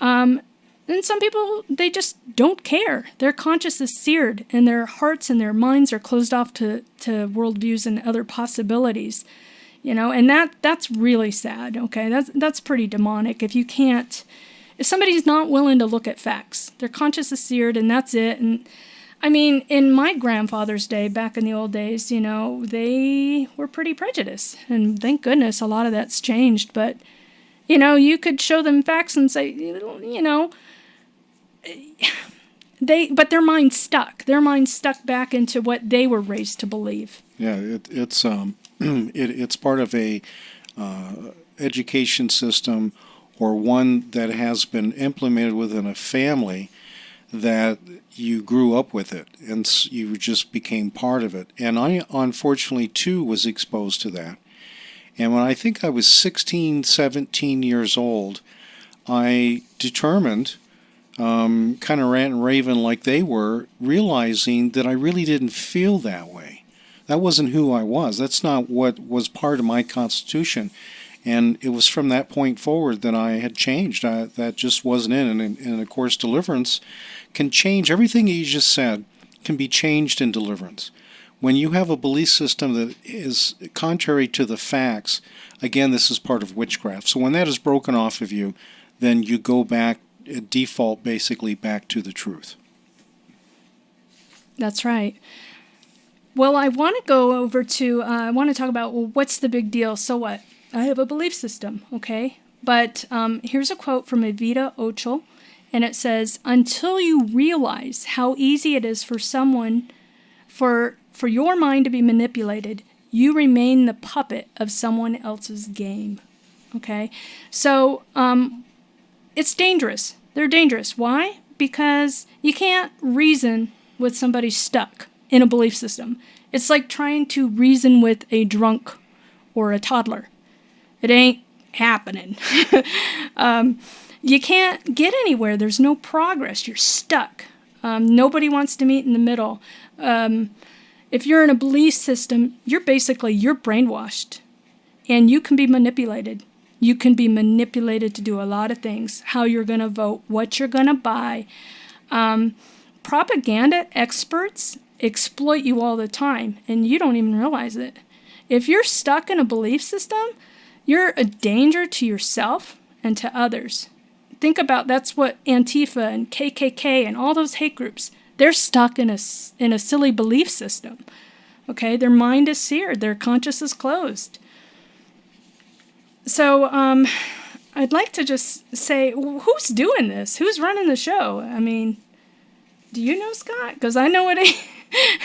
Um, and some people, they just don't care. Their conscience is seared, and their hearts and their minds are closed off to, to worldviews and other possibilities. You know, and that that's really sad. Okay, that's that's pretty demonic. If you can't, if somebody's not willing to look at facts, their conscience is seared, and that's it. And I mean, in my grandfather's day, back in the old days, you know, they were pretty prejudiced, and thank goodness a lot of that's changed. But you know, you could show them facts and say, you know, they, but their mind stuck. Their mind stuck back into what they were raised to believe. Yeah, it, it's um, it, it's part of a uh, education system or one that has been implemented within a family that you grew up with it and you just became part of it. And I unfortunately too was exposed to that. And when I think I was 16, 17 years old, I determined, um, kind of rant and raven like they were, realizing that I really didn't feel that way. That wasn't who I was. That's not what was part of my constitution. And it was from that point forward that I had changed. I, that just wasn't in. And, and of course, deliverance can change everything you just said, can be changed in deliverance when you have a belief system that is contrary to the facts, again, this is part of witchcraft. So when that is broken off of you, then you go back, default basically back to the truth. That's right. Well, I want to go over to, uh, I want to talk about, well, what's the big deal? So what? I have a belief system, okay? But um, here's a quote from Evita Ochel, and it says, Until you realize how easy it is for someone, for for your mind to be manipulated, you remain the puppet of someone else's game. Okay? So, um, it's dangerous. They're dangerous. Why? Because you can't reason with somebody stuck in a belief system. It's like trying to reason with a drunk or a toddler. It ain't happening. um, you can't get anywhere. There's no progress. You're stuck. Um, nobody wants to meet in the middle. Um, if you're in a belief system, you're basically you're brainwashed and you can be manipulated. You can be manipulated to do a lot of things, how you're going to vote, what you're going to buy. Um, propaganda experts exploit you all the time, and you don't even realize it. If you're stuck in a belief system, you're a danger to yourself and to others. Think about that's what Antifa and KKK and all those hate groups they're stuck in a, in a silly belief system. Okay, their mind is seared, their conscience is closed. So, um, I'd like to just say, who's doing this? Who's running the show? I mean, do you know Scott? Because I know it ain't.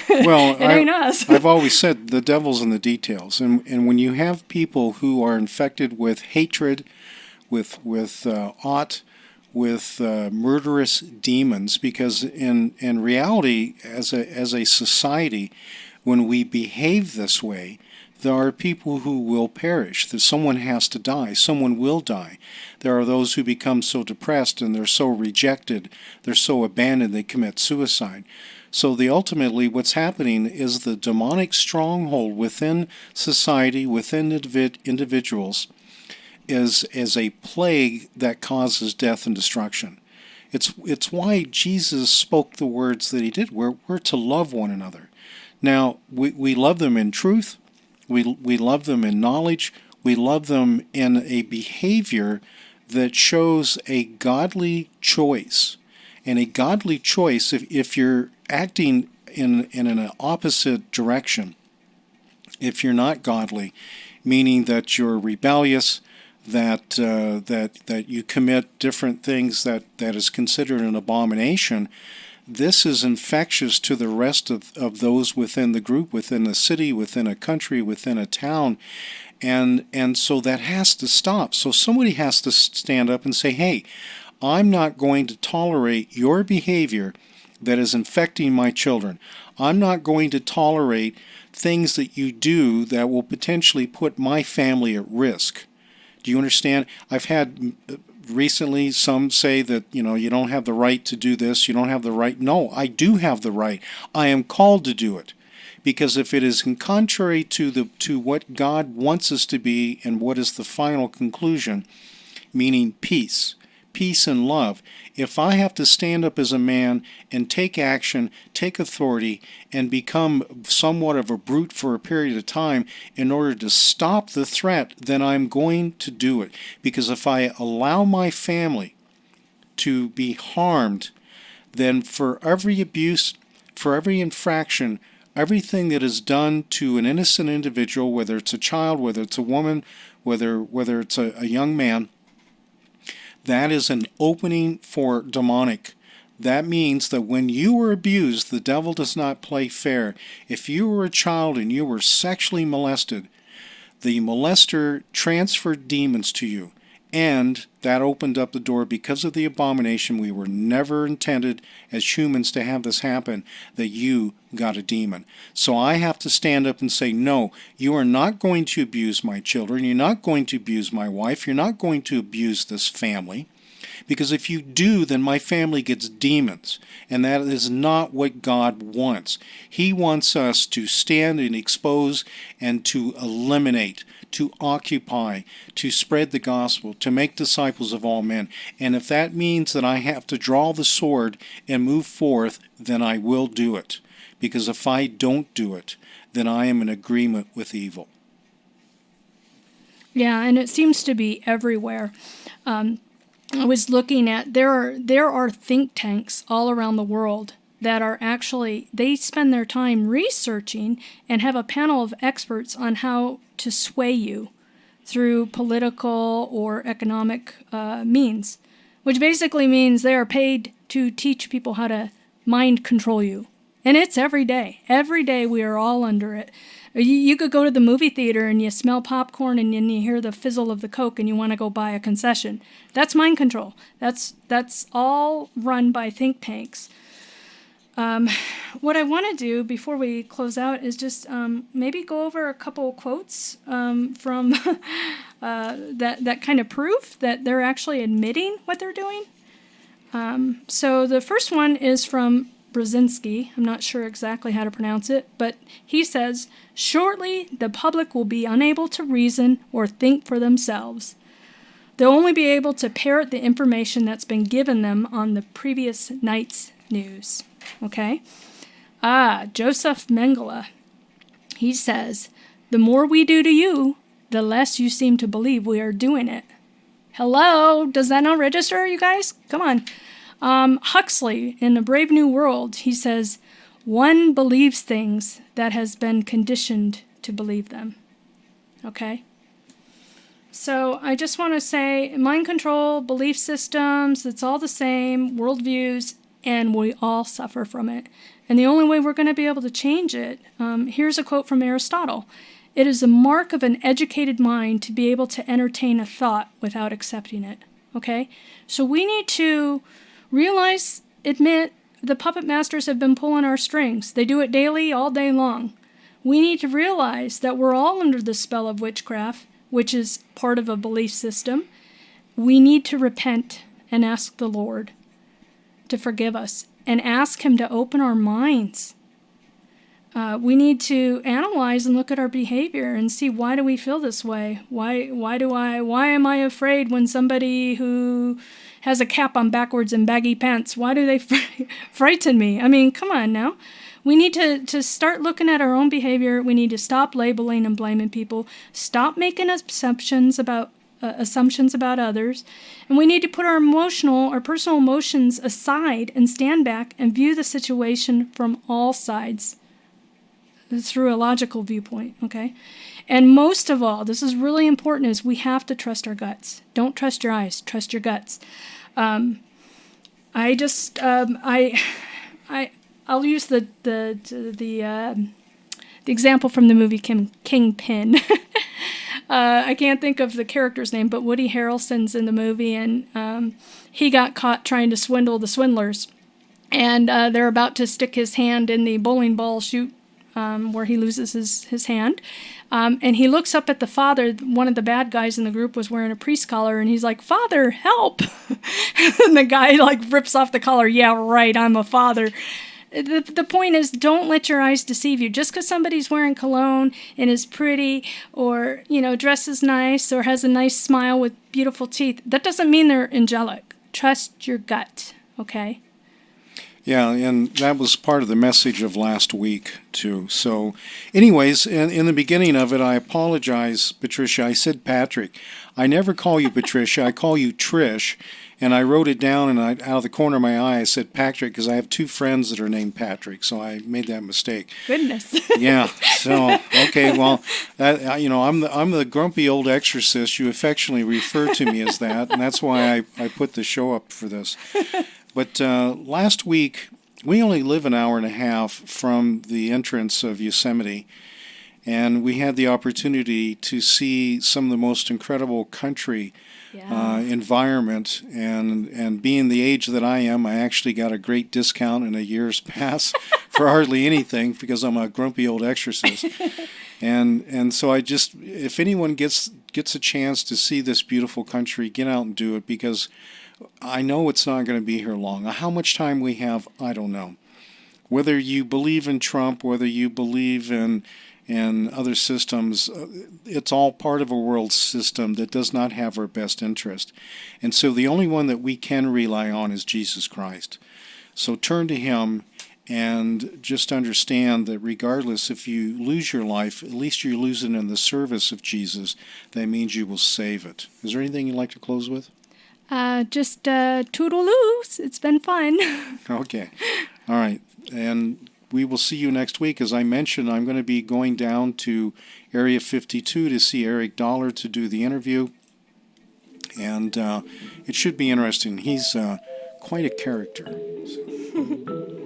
well, I, us. I've always said the devil's in the details, and and when you have people who are infected with hatred, with with uh, ought, with uh, murderous demons because in in reality as a as a society when we behave this way there are people who will perish that someone has to die someone will die there are those who become so depressed and they're so rejected they're so abandoned they commit suicide so the ultimately what's happening is the demonic stronghold within society within individuals is as a plague that causes death and destruction. It's it's why Jesus spoke the words that he did. We're we're to love one another. Now we, we love them in truth, we we love them in knowledge, we love them in a behavior that shows a godly choice. And a godly choice, if, if you're acting in, in an opposite direction, if you're not godly, meaning that you're rebellious, that uh, that that you commit different things that that is considered an abomination this is infectious to the rest of, of those within the group within a city within a country within a town. And and so that has to stop. So somebody has to stand up and say hey i'm not going to tolerate your behavior that is infecting my children. I'm not going to tolerate things that you do that will potentially put my family at risk. Do you understand? I've had recently some say that you know you don't have the right to do this you don't have the right no i do have the right i am called to do it. Because if it is contrary to the to what god wants us to be and what is the final conclusion meaning peace peace, and love. If I have to stand up as a man and take action, take authority, and become somewhat of a brute for a period of time in order to stop the threat, then I'm going to do it. Because if I allow my family to be harmed, then for every abuse, for every infraction, everything that is done to an innocent individual, whether it's a child, whether it's a woman, whether whether it's a, a young man, that is an opening for demonic. That means that when you were abused, the devil does not play fair. If you were a child and you were sexually molested, the molester transferred demons to you. And that opened up the door because of the abomination. We were never intended as humans to have this happen, that you got a demon. So I have to stand up and say, no, you are not going to abuse my children. You're not going to abuse my wife. You're not going to abuse this family. Because if you do, then my family gets demons. And that is not what God wants. He wants us to stand and expose and to eliminate, to occupy, to spread the gospel, to make disciples of all men. And if that means that I have to draw the sword and move forth, then I will do it. Because if I don't do it, then I am in agreement with evil. Yeah, and it seems to be everywhere. Um, I was looking at there are there are think tanks all around the world that are actually they spend their time researching and have a panel of experts on how to sway you through political or economic uh, means, which basically means they are paid to teach people how to mind control you. And it's every day. Every day we are all under it. You, you could go to the movie theater and you smell popcorn and then you hear the fizzle of the Coke and you want to go buy a concession. That's mind control. That's, that's all run by think tanks. Um, what I want to do before we close out is just um, maybe go over a couple quotes um, from uh, that that kind of proof that they're actually admitting what they're doing. Um, so the first one is from Brzezinski. I'm not sure exactly how to pronounce it, but he says, Shortly, the public will be unable to reason or think for themselves. They'll only be able to parrot the information that's been given them on the previous night's news. Okay? Ah, Joseph Mengele. He says, The more we do to you, the less you seem to believe we are doing it. Hello? Does that not register, you guys? Come on. Um, Huxley, in A Brave New World, he says, One believes things that has been conditioned to believe them. Okay? So I just want to say mind control, belief systems, it's all the same, worldviews, and we all suffer from it. And the only way we're going to be able to change it, um, here's a quote from Aristotle It is a mark of an educated mind to be able to entertain a thought without accepting it. Okay? So we need to Realize, admit, the puppet masters have been pulling our strings. They do it daily, all day long. We need to realize that we're all under the spell of witchcraft, which is part of a belief system. We need to repent and ask the Lord to forgive us and ask Him to open our minds. Uh, we need to analyze and look at our behavior and see why do we feel this way? Why why do I why am I afraid when somebody who has a cap on backwards and baggy pants. Why do they fr- frighten me? I mean, come on now. We need to, to start looking at our own behavior. We need to stop labeling and blaming people. Stop making assumptions about uh, assumptions about others. And we need to put our emotional, our personal emotions aside and stand back and view the situation from all sides through a logical viewpoint, okay? And most of all, this is really important, is we have to trust our guts. Don't trust your eyes, trust your guts. Um, I just, um, I, I, I'll use the the the uh, the example from the movie King, Kingpin. uh, I can't think of the character's name, but Woody Harrelson's in the movie, and um, he got caught trying to swindle the swindlers, and uh, they're about to stick his hand in the bowling ball chute um, where he loses his, his hand. Um, and he looks up at the father. One of the bad guys in the group was wearing a priest collar, and he's like, Father, help! and the guy like rips off the collar. Yeah, right, I'm a father. The, the point is, don't let your eyes deceive you. Just because somebody's wearing cologne and is pretty, or you know, dresses nice, or has a nice smile with beautiful teeth, that doesn't mean they're angelic. trust your gut. Okay. Yeah, and that was part of the message of last week, too. So, anyways, in, in the beginning of it, I apologize, Patricia. I said Patrick. I never call you Patricia, I call you Trish. And I wrote it down, and I, out of the corner of my eye, I said Patrick because I have two friends that are named Patrick, so I made that mistake. Goodness. yeah. So okay, well, that, you know, I'm the I'm the grumpy old exorcist. You affectionately refer to me as that, and that's why I I put the show up for this. But uh, last week, we only live an hour and a half from the entrance of Yosemite, and we had the opportunity to see some of the most incredible country yeah. uh, environment. And, and being the age that I am, I actually got a great discount in a year's pass for hardly anything because I'm a grumpy old exorcist. and and so I just, if anyone gets gets a chance to see this beautiful country, get out and do it because I know it's not going to be here long. How much time we have, I don't know. Whether you believe in Trump, whether you believe in in other systems, uh, it's all part of a world system that does not have our best interest. And so the only one that we can rely on is Jesus Christ. So turn to Him and just understand that regardless if you lose your life, at least you lose it in the service of Jesus. That means you will save it. Is there anything you'd like to close with? Uh, just uh, toodaloos. It's been fun. Okay. All right. And we will see you next week. As I mentioned, I'm going to be going down to Area 52 to see Eric Dollar to do the interview. And uh, it should be interesting. He's uh, quite a character. So.